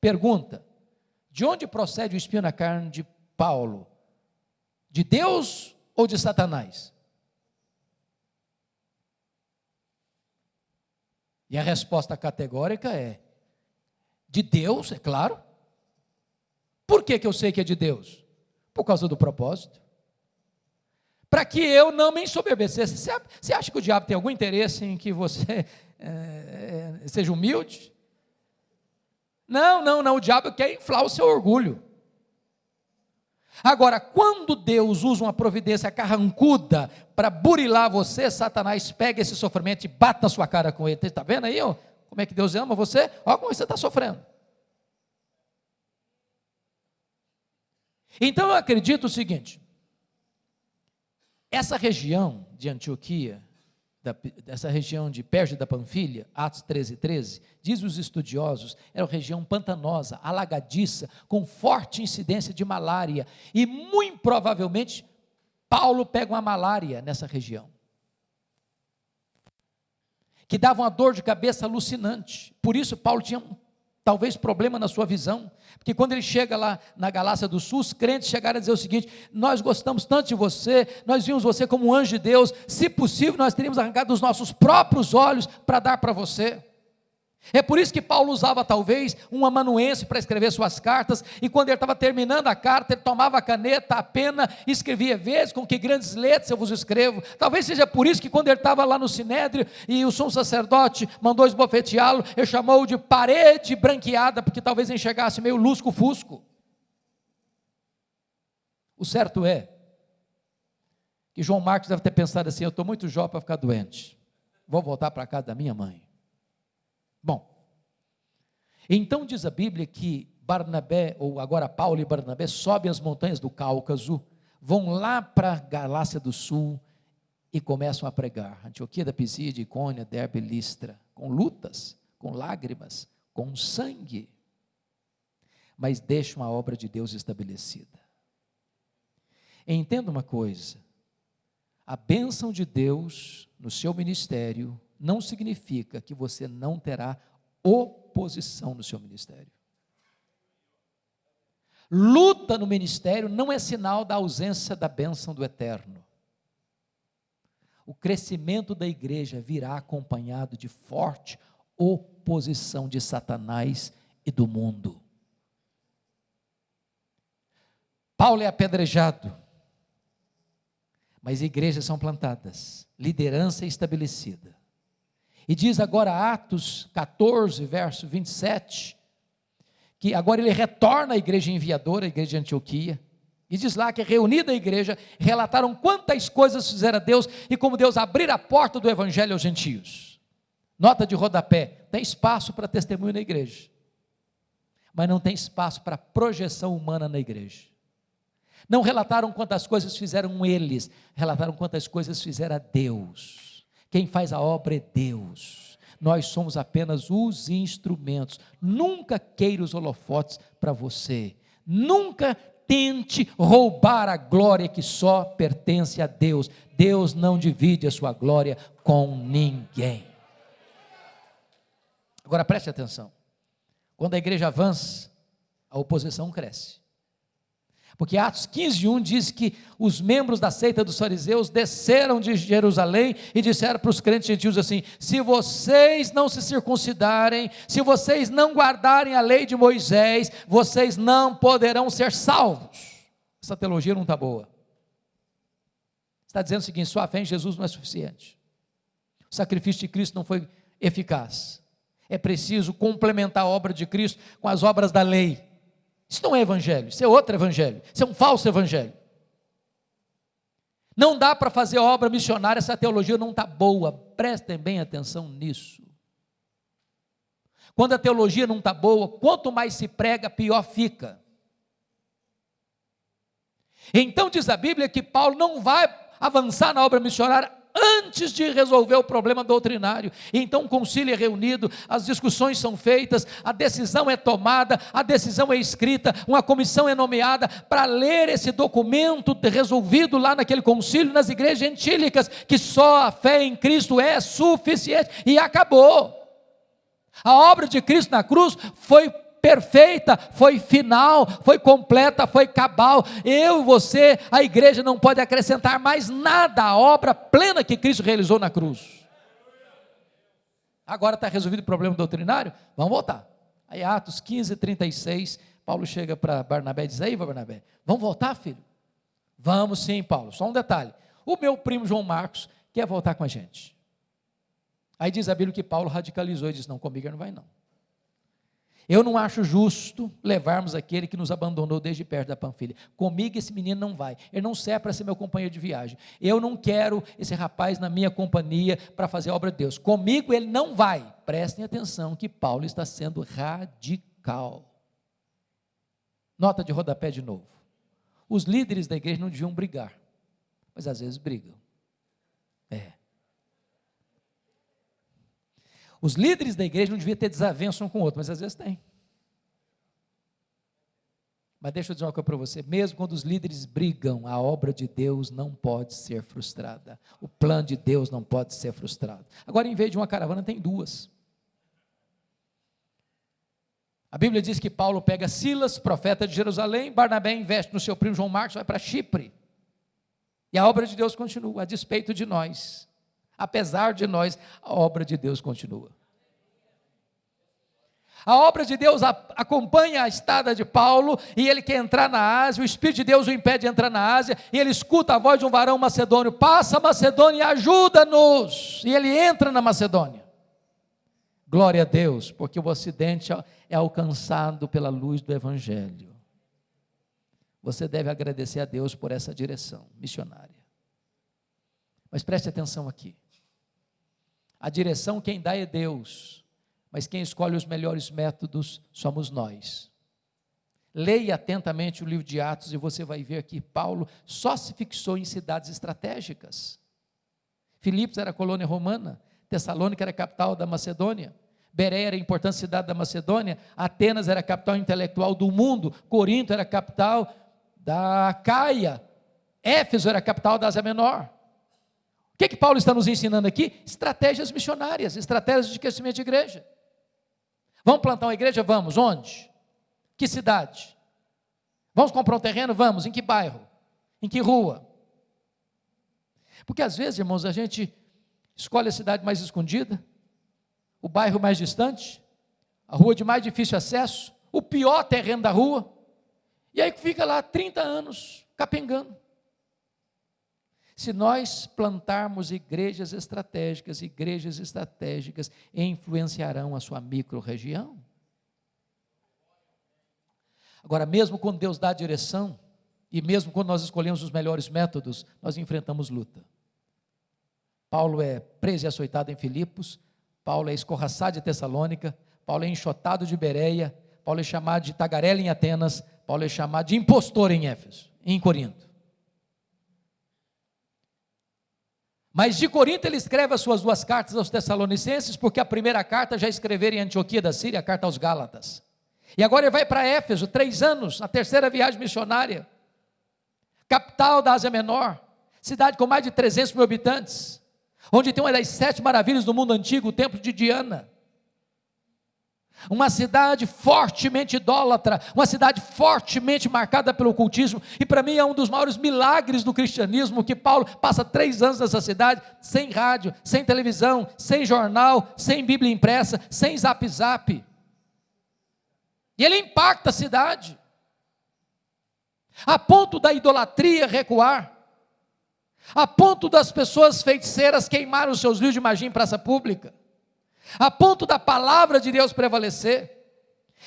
Pergunta: de onde procede o espinho na carne de Paulo? De Deus ou de Satanás? E a resposta categórica é: de Deus, é claro por que, que eu sei que é de Deus? Por causa do propósito. Para que eu não me ensoberbecesse. Você, acha que o diabo tem algum interesse em que você é, seja humilde? Não, não, não. O diabo quer inflar o seu orgulho. Agora, quando Deus usa uma providência carrancuda para burilar você, Satanás pega esse sofrimento e bate na sua cara com ele. Está vendo aí ó, como é que Deus ama você? Olha como você está sofrendo. Então eu acredito o seguinte: essa região de Antioquia, da, essa região de Perge da Panfilha, Atos 13, 13, diz os estudiosos, era uma região pantanosa, alagadiça, com forte incidência de malária, e muito provavelmente Paulo pega uma malária nessa região, que dava uma dor de cabeça alucinante, por isso Paulo tinha talvez problema na sua visão, porque quando ele chega lá na Galácia do Sul, os crentes chegaram a dizer o seguinte: Nós gostamos tanto de você, nós vimos você como um anjo de Deus, se possível, nós teríamos arrancado os nossos próprios olhos para dar para você. É por isso que Paulo usava talvez um amanuense para escrever suas cartas, e quando ele estava terminando a carta, ele tomava a caneta, a pena, e escrevia vezes com que grandes letras eu vos escrevo. Talvez seja por isso que quando ele estava lá no sinédrio e o sumo sacerdote mandou esbofeteá-lo, ele chamou de parede branqueada, porque talvez enxergasse meio lusco-fusco. O certo é que João Marcos deve ter pensado assim: eu estou muito jovem para ficar doente, vou voltar para casa da minha mãe. Bom, então diz a Bíblia que Barnabé, ou agora Paulo e Barnabé, sobem as montanhas do Cáucaso, vão lá para a Galácia do Sul e começam a pregar. Antioquia da Pisídia, Icônia, Derbe, Listra, com lutas, com lágrimas, com sangue, mas deixam a obra de Deus estabelecida. Entenda uma coisa: a bênção de Deus no seu ministério não significa que você não terá oposição no seu ministério. Luta no ministério não é sinal da ausência da bênção do eterno. O crescimento da igreja virá acompanhado de forte oposição de Satanás e do mundo. Paulo é apedrejado, mas igrejas são plantadas, liderança é estabelecida. E diz agora Atos 14, verso 27, que agora ele retorna à igreja enviadora, a igreja de Antioquia, e diz lá que reunida a igreja, relataram quantas coisas fizera Deus e como Deus abrir a porta do evangelho aos gentios. Nota de rodapé: tem espaço para testemunho na igreja, mas não tem espaço para projeção humana na igreja. Não relataram quantas coisas fizeram eles, relataram quantas coisas fizera Deus. Quem faz a obra é Deus. Nós somos apenas os instrumentos. Nunca queira os holofotes para você. Nunca tente roubar a glória que só pertence a Deus. Deus não divide a sua glória com ninguém. Agora preste atenção. Quando a igreja avança, a oposição cresce. Porque Atos 15, 1 diz que os membros da seita dos fariseus desceram de Jerusalém e disseram para os crentes gentios assim: se vocês não se circuncidarem, se vocês não guardarem a lei de Moisés, vocês não poderão ser salvos. Essa teologia não está boa. Está dizendo o seguinte: sua fé em Jesus não é suficiente. O sacrifício de Cristo não foi eficaz. É preciso complementar a obra de Cristo com as obras da lei. Isso não é evangelho, isso é outro evangelho, isso é um falso evangelho. Não dá para fazer obra missionária, essa teologia não está boa, prestem bem atenção nisso. Quando a teologia não está boa, quanto mais se prega, pior fica. Então diz a Bíblia que Paulo não vai avançar na obra missionária antes de resolver o problema doutrinário. Então o concílio é reunido, as discussões são feitas, a decisão é tomada, a decisão é escrita, uma comissão é nomeada para ler esse documento resolvido lá naquele concílio nas igrejas gentílicas, que só a fé em Cristo é suficiente e acabou. A obra de Cristo na cruz foi perfeita, foi final, foi completa, foi cabal. Eu você, a igreja não pode acrescentar mais nada à obra plena que Cristo realizou na cruz. Agora está resolvido o problema doutrinário? Vamos voltar. Aí, Atos 15, 36, Paulo chega para Barnabé e diz: Aí, Barnabé, vamos voltar, filho? Vamos sim, Paulo. Só um detalhe: o meu primo João Marcos quer voltar com a gente. Aí diz a Bíblia que Paulo radicalizou e disse: Não, comigo não vai, não. Eu não acho justo levarmos aquele que nos abandonou desde perto da Panfilha. Comigo esse menino não vai. Ele não serve para ser meu companheiro de viagem. Eu não quero esse rapaz na minha companhia para fazer a obra de Deus. Comigo ele não vai. Prestem atenção que Paulo está sendo radical. Nota de rodapé de novo. Os líderes da igreja não deviam brigar, mas às vezes brigam. É. Os líderes da igreja não deviam ter desavença um com o outro, mas às vezes tem. Mas deixa eu dizer uma coisa para você: mesmo quando os líderes brigam, a obra de Deus não pode ser frustrada. O plano de Deus não pode ser frustrado. Agora, em vez de uma caravana, tem duas. A Bíblia diz que Paulo pega Silas, profeta de Jerusalém, Barnabé investe no seu primo João Marcos, vai para Chipre. E a obra de Deus continua, a despeito de nós. Apesar de nós, a obra de Deus continua. A obra de Deus acompanha a estada de Paulo e ele quer entrar na Ásia. O Espírito de Deus o impede de entrar na Ásia e ele escuta a voz de um varão macedônio: Passa Macedônia e ajuda-nos. E ele entra na Macedônia. Glória a Deus, porque o Ocidente é alcançado pela luz do Evangelho. Você deve agradecer a Deus por essa direção missionária. Mas preste atenção aqui. A direção quem dá é Deus mas quem escolhe os melhores métodos somos nós. Leia atentamente o livro de Atos e você vai ver que Paulo só se fixou em cidades estratégicas. Filipos era colônia romana, Tessalônica era capital da Macedônia, Bereia era a importante cidade da Macedônia, Atenas era a capital intelectual do mundo, Corinto era a capital da Caia, Éfeso era a capital da Ásia Menor. O que, que Paulo está nos ensinando aqui? Estratégias missionárias, estratégias de crescimento de igreja. Vamos plantar uma igreja? Vamos. Onde? Que cidade? Vamos comprar um terreno? Vamos. Em que bairro? Em que rua? Porque às vezes, irmãos, a gente escolhe a cidade mais escondida, o bairro mais distante, a rua de mais difícil acesso, o pior terreno da rua, e aí fica lá 30 anos capengando. Se nós plantarmos igrejas estratégicas, igrejas estratégicas influenciarão a sua micro-região. Agora, mesmo quando Deus dá a direção, e mesmo quando nós escolhemos os melhores métodos, nós enfrentamos luta. Paulo é preso e açoitado em Filipos, Paulo é escorraçado de Tessalônica, Paulo é enxotado de Bereia, Paulo é chamado de tagarela em Atenas, Paulo é chamado de impostor em Éfeso, em Corinto. Mas de Corinto ele escreve as suas duas cartas aos Tessalonicenses, porque a primeira carta já escreveu em Antioquia da Síria, a carta aos Gálatas. E agora ele vai para Éfeso, três anos, a terceira viagem missionária, capital da Ásia Menor, cidade com mais de 300 mil habitantes, onde tem uma das sete maravilhas do mundo antigo, o templo de Diana uma cidade fortemente idólatra, uma cidade fortemente marcada pelo ocultismo, e para mim é um dos maiores milagres do cristianismo que Paulo passa três anos nessa cidade, sem rádio, sem televisão, sem jornal, sem Bíblia impressa, sem zap zap. E ele impacta a cidade, a ponto da idolatria recuar, a ponto das pessoas feiticeiras queimarem os seus livros de magia em praça pública a ponto da palavra de Deus prevalecer.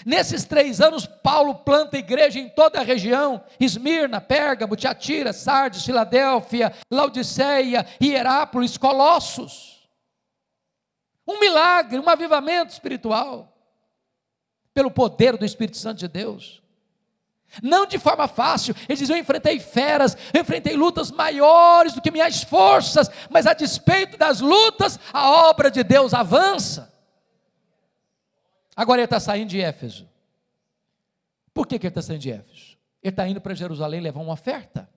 Nesses três anos, Paulo planta igreja em toda a região: Esmirna, Pérgamo, Tiatira, Sardes, Filadélfia, Laodiceia, Hierápolis, Colossos. Um milagre, um avivamento espiritual, pelo poder do Espírito Santo de Deus. Não de forma fácil, ele diz: Eu enfrentei feras, eu enfrentei lutas maiores do que minhas forças, mas a despeito das lutas, a obra de Deus avança. Agora ele está saindo de Éfeso. Por que, que ele está saindo de Éfeso? Ele está indo para Jerusalém levar uma oferta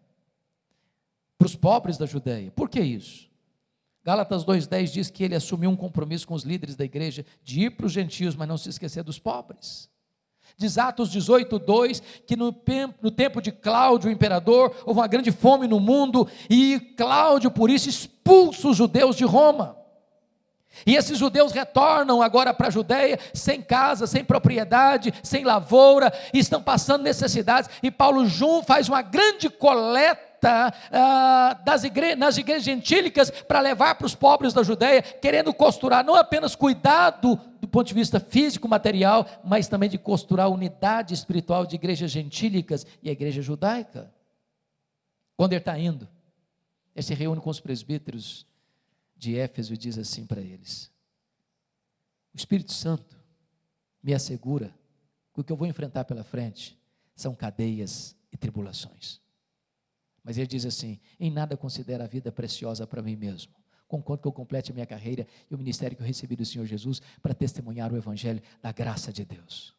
para os pobres da Judéia. Por que isso? Gálatas 2,10 diz que ele assumiu um compromisso com os líderes da igreja de ir para os gentios, mas não se esquecer dos pobres. Diz Atos 18, 2, que no, no tempo de Cláudio, o imperador, houve uma grande fome no mundo, e Cláudio, por isso, expulsa os judeus de Roma. E esses judeus retornam agora para a Judéia, sem casa, sem propriedade, sem lavoura, estão passando necessidades. E Paulo Jun faz uma grande coleta ah, das igre nas igrejas gentílicas para levar para os pobres da Judéia, querendo costurar não apenas cuidado do ponto de vista físico, material, mas também de costurar a unidade espiritual de igrejas gentílicas e a igreja judaica. Quando ele está indo, ele se reúne com os presbíteros de Éfeso e diz assim para eles: O Espírito Santo me assegura que o que eu vou enfrentar pela frente são cadeias e tribulações. Mas ele diz assim: em nada considero a vida preciosa para mim mesmo. Concordo que eu complete a minha carreira e o ministério que eu recebi do Senhor Jesus para testemunhar o Evangelho da graça de Deus.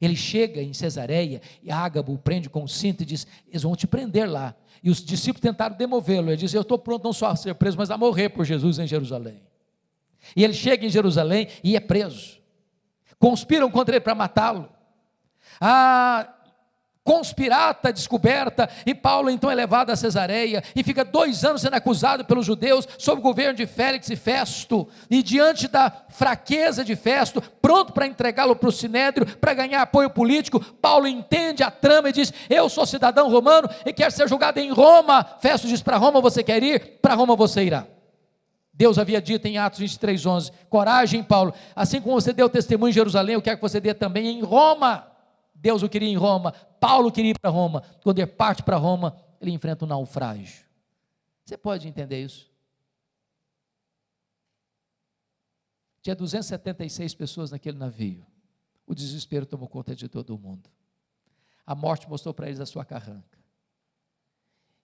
Ele chega em Cesareia e Ágabo o prende com o cinto e diz: Eles vão te prender lá. E os discípulos tentaram demovê-lo. Ele diz: Eu estou pronto não só a ser preso, mas a morrer por Jesus em Jerusalém. E ele chega em Jerusalém e é preso. conspiram contra ele para matá-lo. A conspirata descoberta, e Paulo então é levado a Cesareia e fica dois anos sendo acusado pelos judeus sob o governo de Félix e Festo, e diante da fraqueza de Festo, pronto para entregá-lo para o Sinédrio, para ganhar apoio político, Paulo entende a trama e diz: Eu sou cidadão romano e quero ser julgado em Roma. Festo diz: Para Roma você quer ir? Para Roma você irá. Deus havia dito em Atos 23, 11: Coragem, Paulo, assim como você deu testemunho em Jerusalém, eu quero que você dê também em Roma. Deus o queria em Roma, Paulo queria ir para Roma. Quando ele parte para Roma, ele enfrenta um naufrágio. Você pode entender isso? Tinha 276 pessoas naquele navio. O desespero tomou conta de todo mundo. A morte mostrou para eles a sua carranca.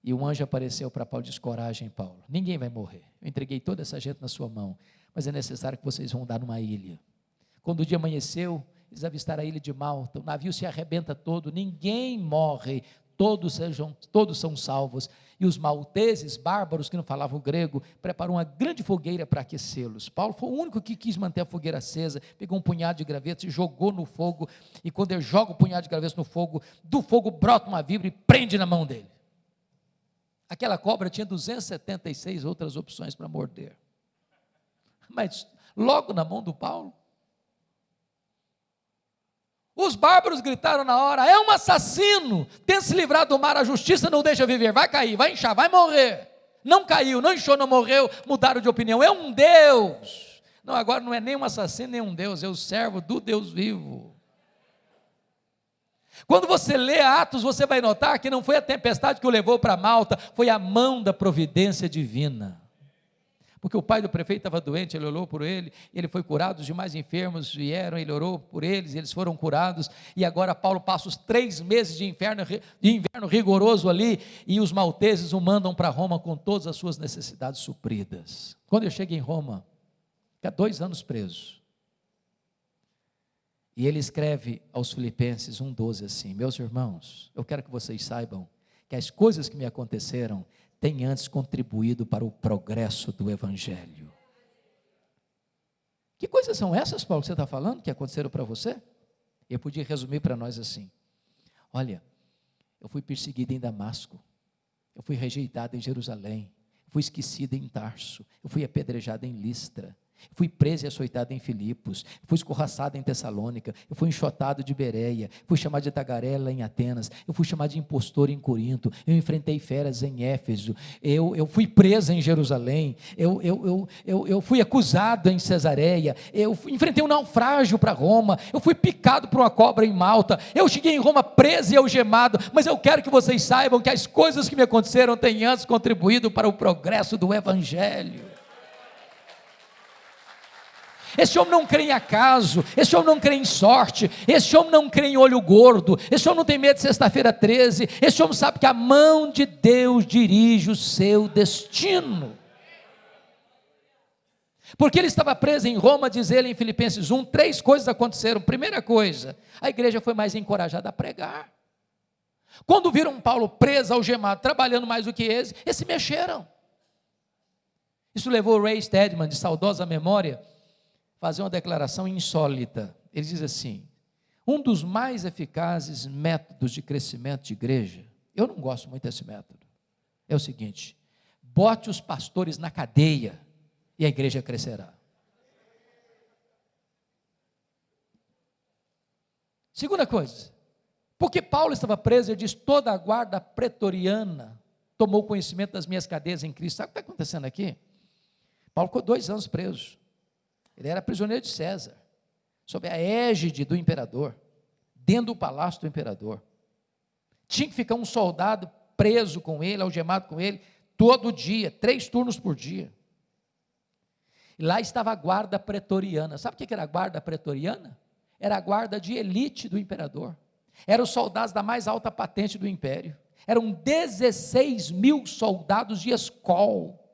E um anjo apareceu para Paulo e disse: Coragem, Paulo, ninguém vai morrer. Eu entreguei toda essa gente na sua mão, mas é necessário que vocês vão dar numa ilha. Quando o dia amanheceu, eles avistaram a ilha de Malta, o navio se arrebenta todo, ninguém morre, todos, sejam, todos são salvos. E os malteses, bárbaros que não falavam grego, preparam uma grande fogueira para aquecê-los. Paulo foi o único que quis manter a fogueira acesa, pegou um punhado de gravetos e jogou no fogo. E quando ele joga o punhado de gravetos no fogo, do fogo brota uma vibra e prende na mão dele. Aquela cobra tinha 276 outras opções para morder. Mas logo na mão do Paulo, os bárbaros gritaram na hora: é um assassino, tem se livrado do mar, a justiça não deixa viver, vai cair, vai inchar, vai morrer. Não caiu, não inchou, não morreu, mudaram de opinião, é um Deus. Não, agora não é nem um assassino, nem um Deus, é o servo do Deus vivo. Quando você lê Atos, você vai notar que não foi a tempestade que o levou para Malta, foi a mão da providência divina. Porque o pai do prefeito estava doente, ele orou por ele, ele foi curado, os demais enfermos vieram, ele orou por eles, eles foram curados, e agora Paulo passa os três meses de de inverno rigoroso ali, e os malteses o mandam para Roma com todas as suas necessidades supridas. Quando eu chego em Roma, fica dois anos preso. E ele escreve aos Filipenses 1,12 assim: Meus irmãos, eu quero que vocês saibam que as coisas que me aconteceram tem antes contribuído para o progresso do Evangelho. Que coisas são essas, Paulo, que você está falando, que aconteceram para você? Eu podia resumir para nós assim: olha, eu fui perseguido em Damasco, eu fui rejeitado em Jerusalém, fui esquecido em Tarso, eu fui apedrejado em Listra, Fui preso e açoitado em Filipos, fui escorraçado em Tessalônica, eu fui enxotado de Bereia, fui chamado de tagarela em Atenas, eu fui chamado de impostor em Corinto, eu enfrentei feras em Éfeso, eu, eu fui preso em Jerusalém, eu, eu, eu, eu, eu fui acusado em Cesareia, eu enfrentei um naufrágio para Roma, eu fui picado por uma cobra em Malta, eu cheguei em Roma preso e algemado, mas eu quero que vocês saibam que as coisas que me aconteceram têm antes contribuído para o progresso do Evangelho. Esse homem não crê em acaso, esse homem não crê em sorte, esse homem não crê em olho gordo, esse homem não tem medo de sexta-feira 13, esse homem sabe que a mão de Deus dirige o seu destino. Porque ele estava preso em Roma, diz ele em Filipenses 1, três coisas aconteceram. Primeira coisa, a igreja foi mais encorajada a pregar. Quando viram Paulo preso, algemado, trabalhando mais do que eles, eles se mexeram. Isso levou Ray Stedman, de saudosa memória, fazer uma declaração insólita. Ele diz assim: um dos mais eficazes métodos de crescimento de igreja, eu não gosto muito desse método, é o seguinte: bote os pastores na cadeia e a igreja crescerá. Segunda coisa, porque Paulo estava preso, ele diz: toda a guarda pretoriana tomou conhecimento das minhas cadeias em Cristo. Sabe o que está acontecendo aqui? Paulo ficou dois anos preso. Ele era prisioneiro de César, sob a égide do imperador, dentro do palácio do imperador. Tinha que ficar um soldado preso com ele, algemado com ele, todo dia, três turnos por dia. E lá estava a guarda pretoriana. Sabe o que era a guarda pretoriana? Era a guarda de elite do imperador. Eram os soldados da mais alta patente do império. Eram 16 mil soldados de escol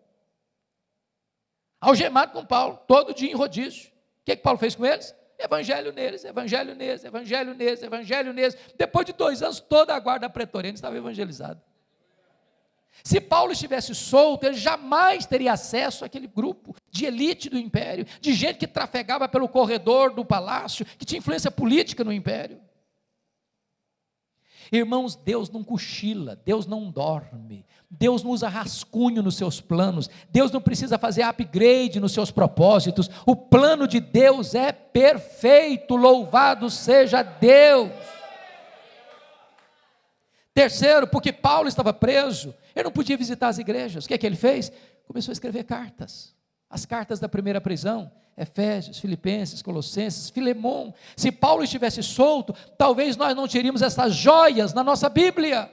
algemado com Paulo, todo dia em rodízio. O que, que Paulo fez com eles? Evangelho neles, evangelho neles, evangelho neles, evangelho neles. Depois de dois anos, toda a guarda pretoriana estava evangelizada. Se Paulo estivesse solto, ele jamais teria acesso àquele grupo de elite do império, de gente que trafegava pelo corredor do palácio, que tinha influência política no império. Irmãos, Deus não cochila, Deus não dorme, Deus não usa rascunho nos seus planos, Deus não precisa fazer upgrade nos seus propósitos, o plano de Deus é perfeito, louvado seja Deus. Terceiro, porque Paulo estava preso, ele não podia visitar as igrejas, o que é que ele fez? Começou a escrever cartas, as cartas da primeira prisão, Efésios, Filipenses, Colossenses, Filemão. Se Paulo estivesse solto, talvez nós não teríamos essas joias na nossa Bíblia.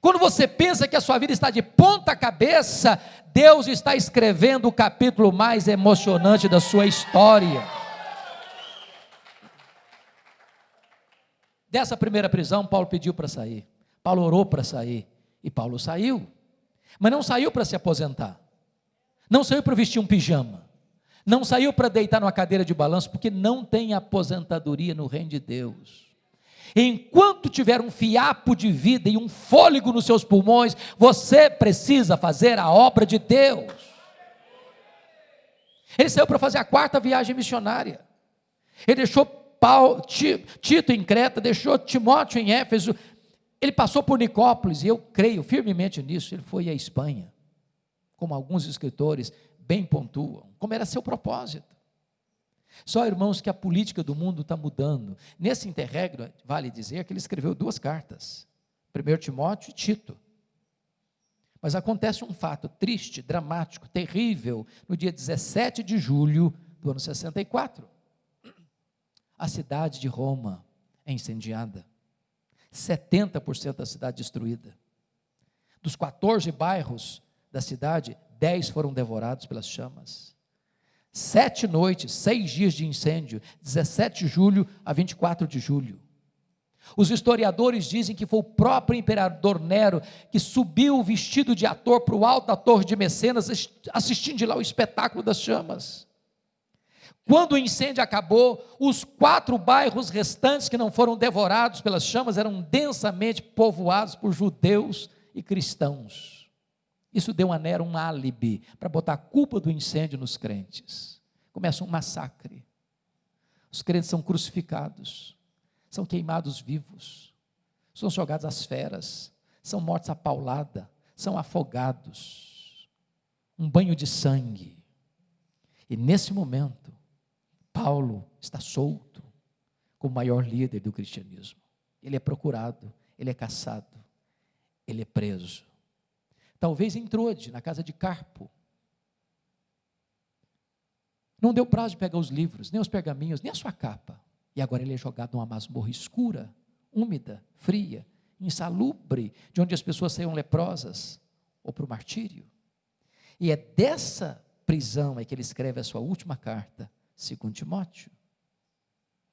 Quando você pensa que a sua vida está de ponta cabeça, Deus está escrevendo o capítulo mais emocionante da sua história. Dessa primeira prisão, Paulo pediu para sair. Paulo orou para sair. E Paulo saiu. Mas não saiu para se aposentar. Não saiu para vestir um pijama. Não saiu para deitar numa cadeira de balanço, porque não tem aposentadoria no reino de Deus. Enquanto tiver um fiapo de vida e um fôlego nos seus pulmões, você precisa fazer a obra de Deus. Ele saiu para fazer a quarta viagem missionária. Ele deixou Paulo, Tito em Creta, deixou Timóteo em Éfeso. Ele passou por Nicópolis, e eu creio firmemente nisso. Ele foi à Espanha, como alguns escritores bem pontuam, como era seu propósito. Só, irmãos, que a política do mundo está mudando. Nesse interregno, vale dizer que ele escreveu duas cartas: 1 Timóteo e Tito. Mas acontece um fato triste, dramático, terrível, no dia 17 de julho do ano 64. A cidade de Roma é incendiada. 70% da cidade destruída. Dos 14 bairros da cidade, dez foram devorados pelas chamas. Sete noites, seis dias de incêndio, 17 de julho a 24 de julho. Os historiadores dizem que foi o próprio imperador Nero que subiu vestido de ator para o alto da torre de Mecenas, assistindo de lá o espetáculo das chamas. Quando o incêndio acabou, os quatro bairros restantes que não foram devorados pelas chamas eram densamente povoados por judeus e cristãos. Isso deu a Nero um álibi para botar a culpa do incêndio nos crentes. Começa um massacre. Os crentes são crucificados, são queimados vivos, são jogados às feras, são mortos a paulada, são afogados. Um banho de sangue. E nesse momento, Paulo está solto como maior líder do cristianismo. Ele é procurado, ele é caçado, ele é preso. Talvez em Trode, na casa de Carpo. Não deu prazo de pegar os livros, nem os pergaminhos, nem a sua capa. E agora ele é jogado numa masmorra escura, úmida, fria, insalubre, de onde as pessoas saíam leprosas, ou para o martírio. E é dessa prisão é que ele escreve a sua última carta, segundo Timóteo.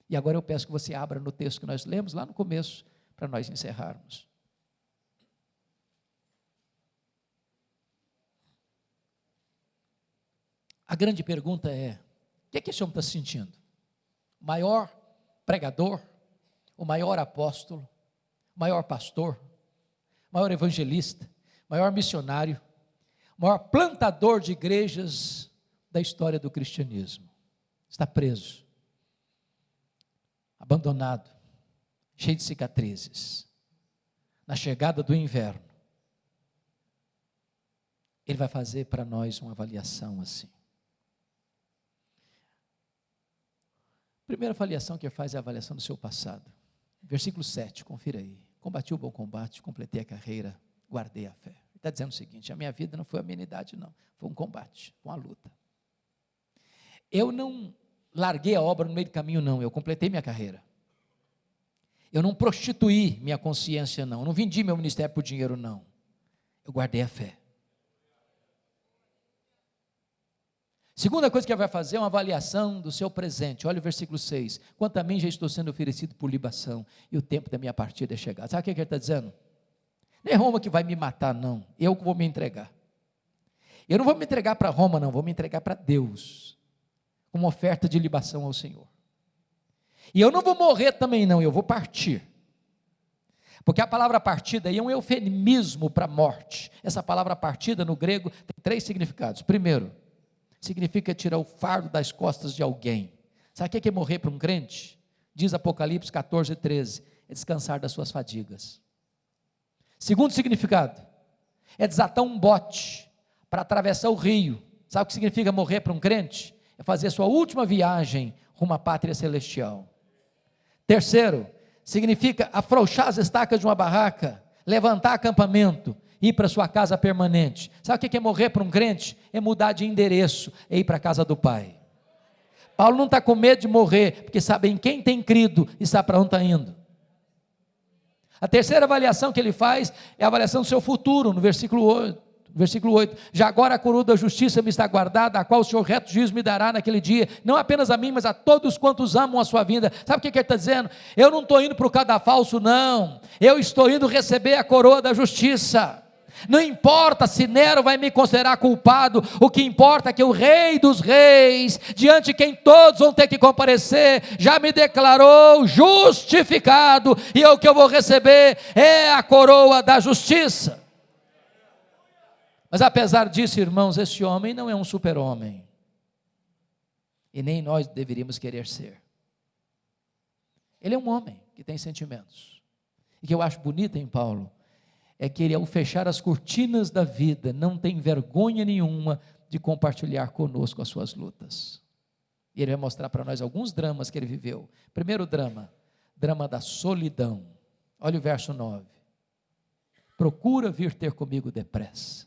E agora eu peço que você abra no texto que nós lemos lá no começo, para nós encerrarmos. A grande pergunta é: o que, é que esse homem está sentindo? O maior pregador, o maior apóstolo, o maior pastor, o maior evangelista, o maior missionário, o maior plantador de igrejas da história do cristianismo. Está preso, abandonado, cheio de cicatrizes. Na chegada do inverno, ele vai fazer para nós uma avaliação assim. Primeira avaliação que faz é a avaliação do seu passado. Versículo 7, confira aí. Combati o bom combate, completei a carreira, guardei a fé. Ele está dizendo o seguinte: a minha vida não foi amenidade, não. Foi um combate, uma luta. Eu não larguei a obra no meio do caminho, não. Eu completei minha carreira. Eu não prostituí minha consciência, não. Eu não vendi meu ministério por dinheiro, não. Eu guardei a fé. Segunda coisa que ele vai fazer é uma avaliação do seu presente. Olha o versículo 6. Quanto a mim já estou sendo oferecido por libação, e o tempo da minha partida é chegado. Sabe o que ele está dizendo? Não é Roma que vai me matar, não. Eu que vou me entregar. Eu não vou me entregar para Roma, não. Vou me entregar para Deus. Como oferta de libação ao Senhor. E eu não vou morrer também, não. Eu vou partir. Porque a palavra partida aí é um eufemismo para morte. Essa palavra partida no grego tem três significados. Primeiro, significa tirar o fardo das costas de alguém. Sabe o que é morrer para um crente? Diz Apocalipse 14, 13: é descansar das suas fadigas. Segundo significado, é desatar um bote para atravessar o rio. Sabe o que significa morrer para um crente? É fazer a sua última viagem rumo à pátria celestial. Terceiro, significa afrouxar as estacas de uma barraca, levantar acampamento, ir para sua casa permanente. Sabe o que é morrer para um crente? É mudar de endereço, é ir para a casa do Pai. Paulo não está com medo de morrer, porque sabe em quem tem crido e sabe para onde está indo. A terceira avaliação que ele faz é a avaliação do seu futuro, no versículo 8. Versículo 8: Já agora a coroa da justiça me está guardada, a qual o Senhor reto juízo me dará naquele dia, não apenas a mim, mas a todos quantos amam a sua vinda. Sabe o que ele está dizendo? Eu não estou indo para o cadafalso, não, eu estou indo receber a coroa da justiça. Não importa se Nero vai me considerar culpado, o que importa é que o Rei dos Reis, diante de quem todos vão ter que comparecer, já me declarou justificado, e o que eu vou receber é a coroa da justiça. Mas apesar disso, irmãos, esse homem não é um super-homem, e nem nós deveríamos querer ser. Ele é um homem que tem sentimentos, e que eu acho bonito em Paulo é que ele, ao fechar as cortinas da vida, não tem vergonha nenhuma de compartilhar conosco as suas lutas. E ele vai mostrar para nós alguns dramas que ele viveu. Primeiro drama, drama da solidão. Olha o verso 9. Procura vir ter comigo depressa.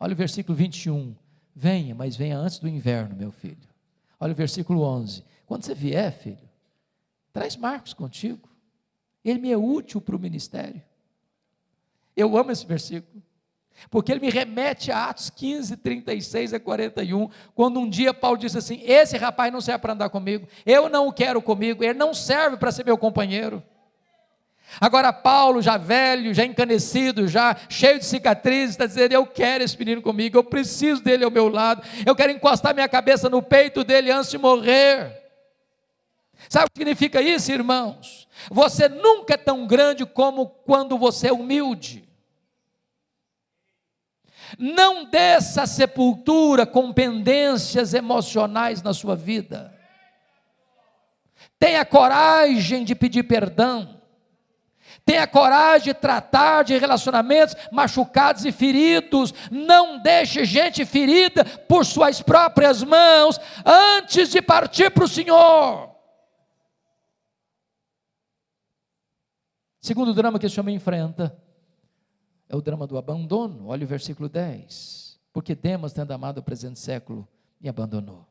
Olha o versículo 21. Venha, mas venha antes do inverno, meu filho. Olha o versículo 11. Quando você vier, filho, traz Marcos contigo. Ele me é útil para o ministério. Eu amo esse versículo. Porque ele me remete a Atos 15, 36 a 41, quando um dia Paulo disse assim: Esse rapaz não serve para andar comigo, eu não o quero comigo, ele não serve para ser meu companheiro. Agora, Paulo, já velho, já encanecido, já cheio de cicatrizes, está dizendo: Eu quero esse menino comigo, eu preciso dele ao meu lado, eu quero encostar minha cabeça no peito dele antes de morrer. Sabe o que significa isso, irmãos? Você nunca é tão grande como quando você é humilde. Não desça a sepultura com pendências emocionais na sua vida. Tenha coragem de pedir perdão. Tenha coragem de tratar de relacionamentos machucados e feridos. Não deixe gente ferida por suas próprias mãos antes de partir para o Senhor. Segundo drama que esse homem enfrenta é o drama do abandono. Olha o versículo 10. Porque Demas, tendo amado o presente século, me abandonou.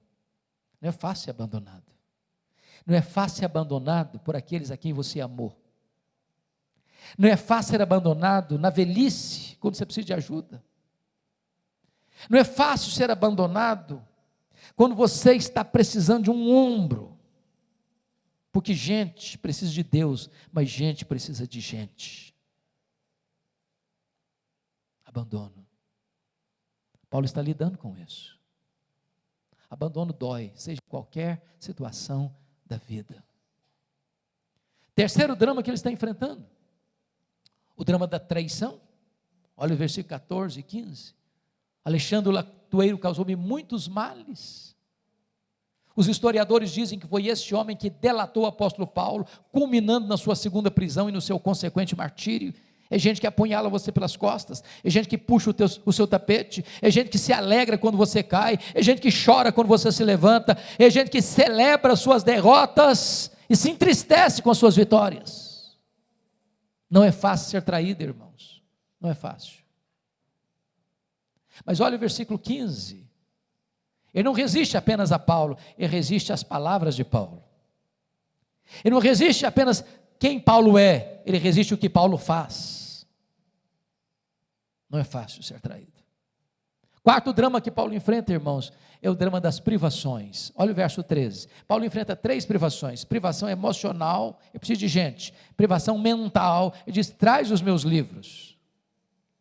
Não é fácil ser abandonado. Não é fácil ser abandonado por aqueles a quem você amou. Não é fácil ser abandonado na velhice, quando você precisa de ajuda. Não é fácil ser abandonado quando você está precisando de um ombro. Porque gente precisa de Deus, mas gente precisa de gente abandono. Paulo está lidando com isso. Abandono dói, seja qualquer situação da vida. Terceiro drama que ele está enfrentando: o drama da traição. Olha o versículo 14 e 15. Alexandre Latueiro causou-me muitos males. Os historiadores dizem que foi esse homem que delatou o apóstolo Paulo, culminando na sua segunda prisão e no seu consequente martírio é gente que apunhala você pelas costas, é gente que puxa o, teu, o, seu tapete, é gente que se alegra quando você cai, é gente que chora quando você se levanta, é gente que celebra suas derrotas e se entristece com as suas vitórias. Não é fácil ser traído, irmãos, não é fácil. Mas olha o versículo 15. Ele não resiste apenas a Paulo, ele resiste às palavras de Paulo. Ele não resiste apenas quem Paulo é, ele resiste o que Paulo faz. Não é fácil ser traído. Quarto drama que Paulo enfrenta, irmãos, é o drama das privações. Olha o verso 13. Paulo enfrenta três privações: privação emocional, eu preciso de gente, privação mental, ele diz: traz os meus livros,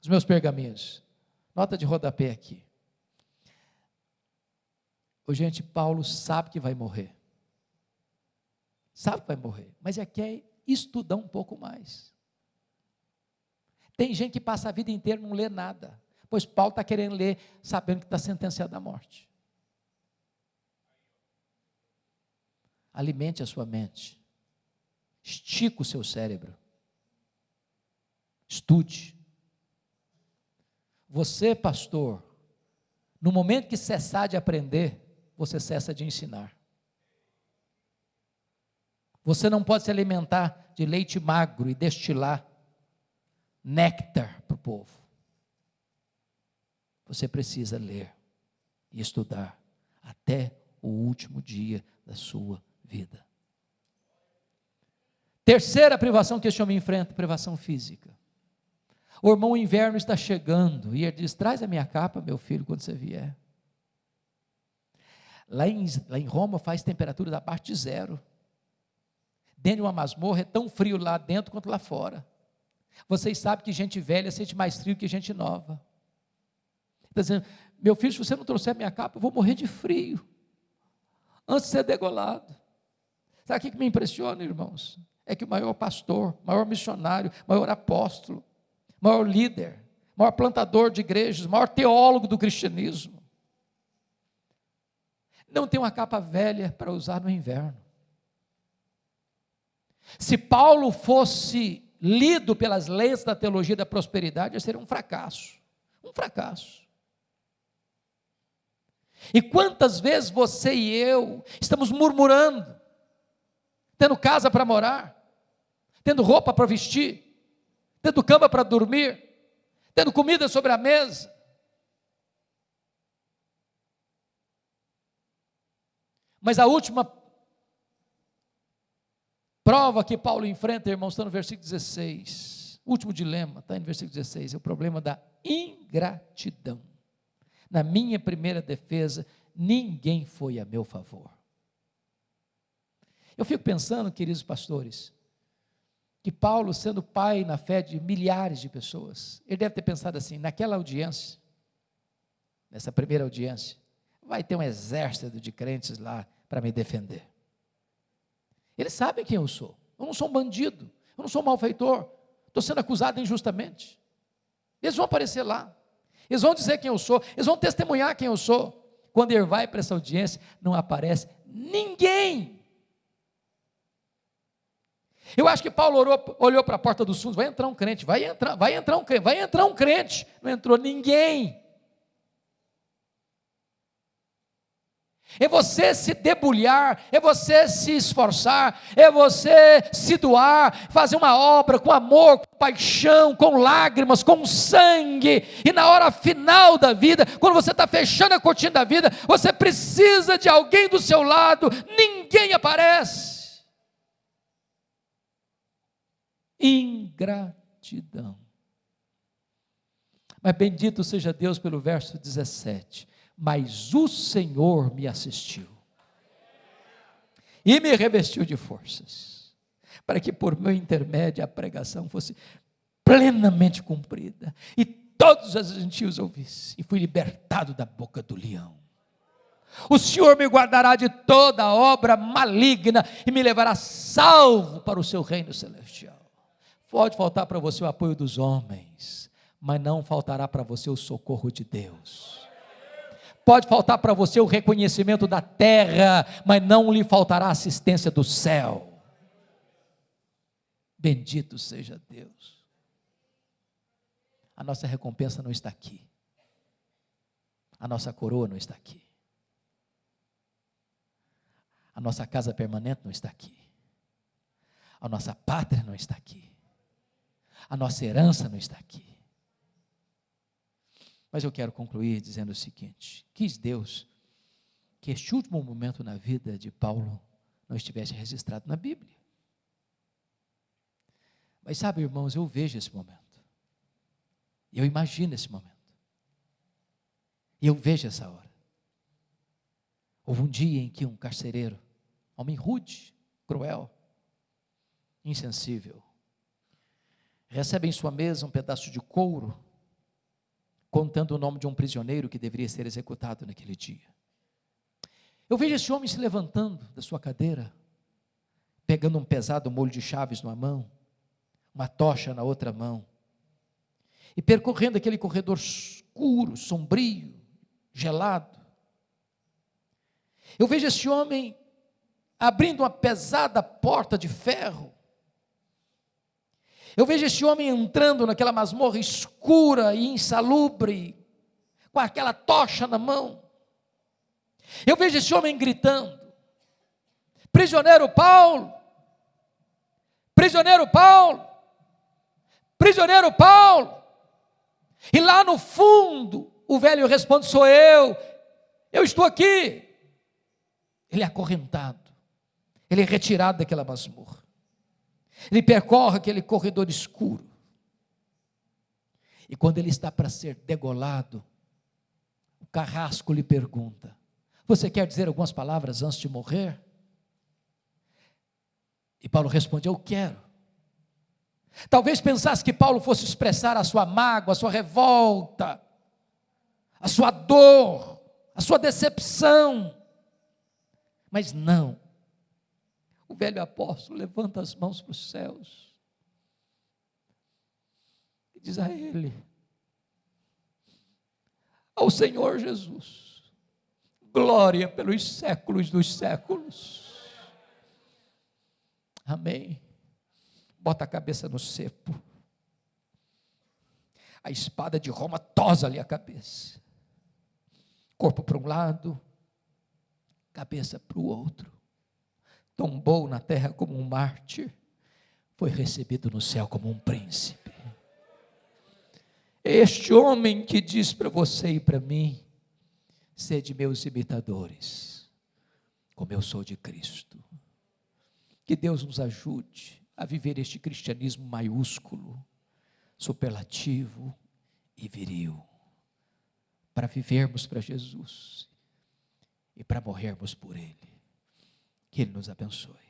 os meus pergaminhos. Nota de rodapé aqui. Ô, gente, Paulo sabe que vai morrer. Sabe que vai morrer, mas é que é estudar um pouco mais. Tem gente que passa a vida inteira não lê nada, pois Paulo está querendo ler, sabendo que está sentenciado à morte. Alimente a sua mente, estica o seu cérebro, estude. Você, pastor, no momento que cessar de aprender, você cessa de ensinar. Você não pode se alimentar de leite magro e destilar néctar para o povo. Você precisa ler e estudar até o último dia da sua vida. Terceira privação que este homem enfrenta, privação física. O irmão inverno está chegando e ele diz: Traz a minha capa, meu filho, quando você vier. Lá em, lá em Roma faz temperatura abaixo de zero. Dentro de uma masmorra é tão frio lá dentro quanto lá fora. Vocês sabem que gente velha sente mais frio que gente nova. Está dizendo, meu filho, se você não trouxer minha capa, eu vou morrer de frio. Antes de ser degolado. Sabe o que me impressiona, irmãos? É que o maior pastor, maior missionário, maior apóstolo, maior líder, maior plantador de igrejas, maior teólogo do cristianismo, não tem uma capa velha para usar no inverno. Se Paulo fosse lido pelas leis da teologia da prosperidade, seria um fracasso. Um fracasso. E quantas vezes você e eu estamos murmurando, tendo casa para morar, tendo roupa para vestir, tendo cama para dormir, tendo comida sobre a mesa, Mas a última prova que Paulo enfrenta, irmãos, está no versículo 16. O último dilema está no versículo 16, é o problema da ingratidão. Na minha primeira defesa, ninguém foi a meu favor. Eu fico pensando, queridos pastores, que Paulo, sendo pai na fé de milhares de pessoas, ele deve ter pensado assim: naquela audiência, nessa primeira audiência, vai ter um exército de crentes lá para me defender. Eles sabem quem eu sou. Eu não sou um bandido, eu não sou um malfeitor, estou sendo acusado injustamente. Eles vão aparecer lá, eles vão dizer quem eu sou, eles vão testemunhar quem eu sou. Quando ele vai para essa audiência, não aparece ninguém. Eu acho que Paulo orou, olhou para a porta dos fundos, vai entrar um crente, vai entrar, vai entrar um crente, vai entrar um crente. Não entrou ninguém. É você se debulhar, é você se esforçar, é você se doar, fazer uma obra com amor, com paixão, com lágrimas, com sangue, e na hora final da vida, quando você está fechando a cortina da vida, você precisa de alguém do seu lado, ninguém aparece. Ingratidão. Mas bendito seja Deus pelo verso 17 mas o Senhor me assistiu e me revestiu de forças, para que por meu intermédio a pregação fosse plenamente cumprida e todos os gentios ouvissem, e fui libertado da boca do leão. O Senhor me guardará de toda obra maligna e me levará salvo para o seu reino celestial. Pode faltar para você o apoio dos homens, mas não faltará para você o socorro de Deus. Pode faltar para você o reconhecimento da terra, mas não lhe faltará a assistência do céu. Bendito seja Deus. A nossa recompensa não está aqui. A nossa coroa não está aqui. A nossa casa permanente não está aqui. A nossa pátria não está aqui. A nossa herança não está aqui. Mas eu quero concluir dizendo o seguinte: quis Deus que este último momento na vida de Paulo não estivesse registrado na Bíblia. Mas sabe, irmãos, eu vejo esse momento. Eu imagino esse momento. Eu vejo essa hora. Houve um dia em que um carcereiro, homem rude, cruel, insensível, recebe em sua mesa um pedaço de couro contando o nome de um prisioneiro que deveria ser executado naquele dia. Eu vejo esse homem se levantando da sua cadeira, pegando um pesado molho de chaves numa mão, uma tocha na outra mão, e percorrendo aquele corredor escuro, sombrio, gelado, eu vejo esse homem abrindo uma pesada porta de ferro. Eu vejo esse homem entrando naquela masmorra escura e insalubre, com aquela tocha na mão. Eu vejo esse homem gritando: Prisioneiro Paulo, prisioneiro Paulo, prisioneiro Paulo. E lá no fundo, o velho responde: Sou eu, eu estou aqui. Ele é acorrentado, ele é retirado daquela masmorra, ele percorre aquele corredor escuro. E quando ele está para ser degolado, o carrasco lhe pergunta: Você quer dizer algumas palavras antes de morrer? E Paulo responde: Eu quero. Talvez pensasse que Paulo fosse expressar a sua mágoa, a sua revolta, a sua dor, a sua decepção. Mas não. O velho apóstolo levanta as mãos para os céus e diz a ele: Ao Senhor Jesus, glória pelos séculos dos séculos. Amém. Bota a cabeça no cepo. A espada de Roma tosa-lhe a cabeça. Corpo para um lado, cabeça para o outro. Tombou na terra como um mártir, foi recebido no céu como um príncipe. Este homem que diz para você e para mim: sede meus imitadores, como eu sou de Cristo. Que Deus nos ajude a viver este cristianismo maiúsculo, superlativo e viril, para vivermos para Jesus e para morrermos por Ele. Que Ele nos abençoe.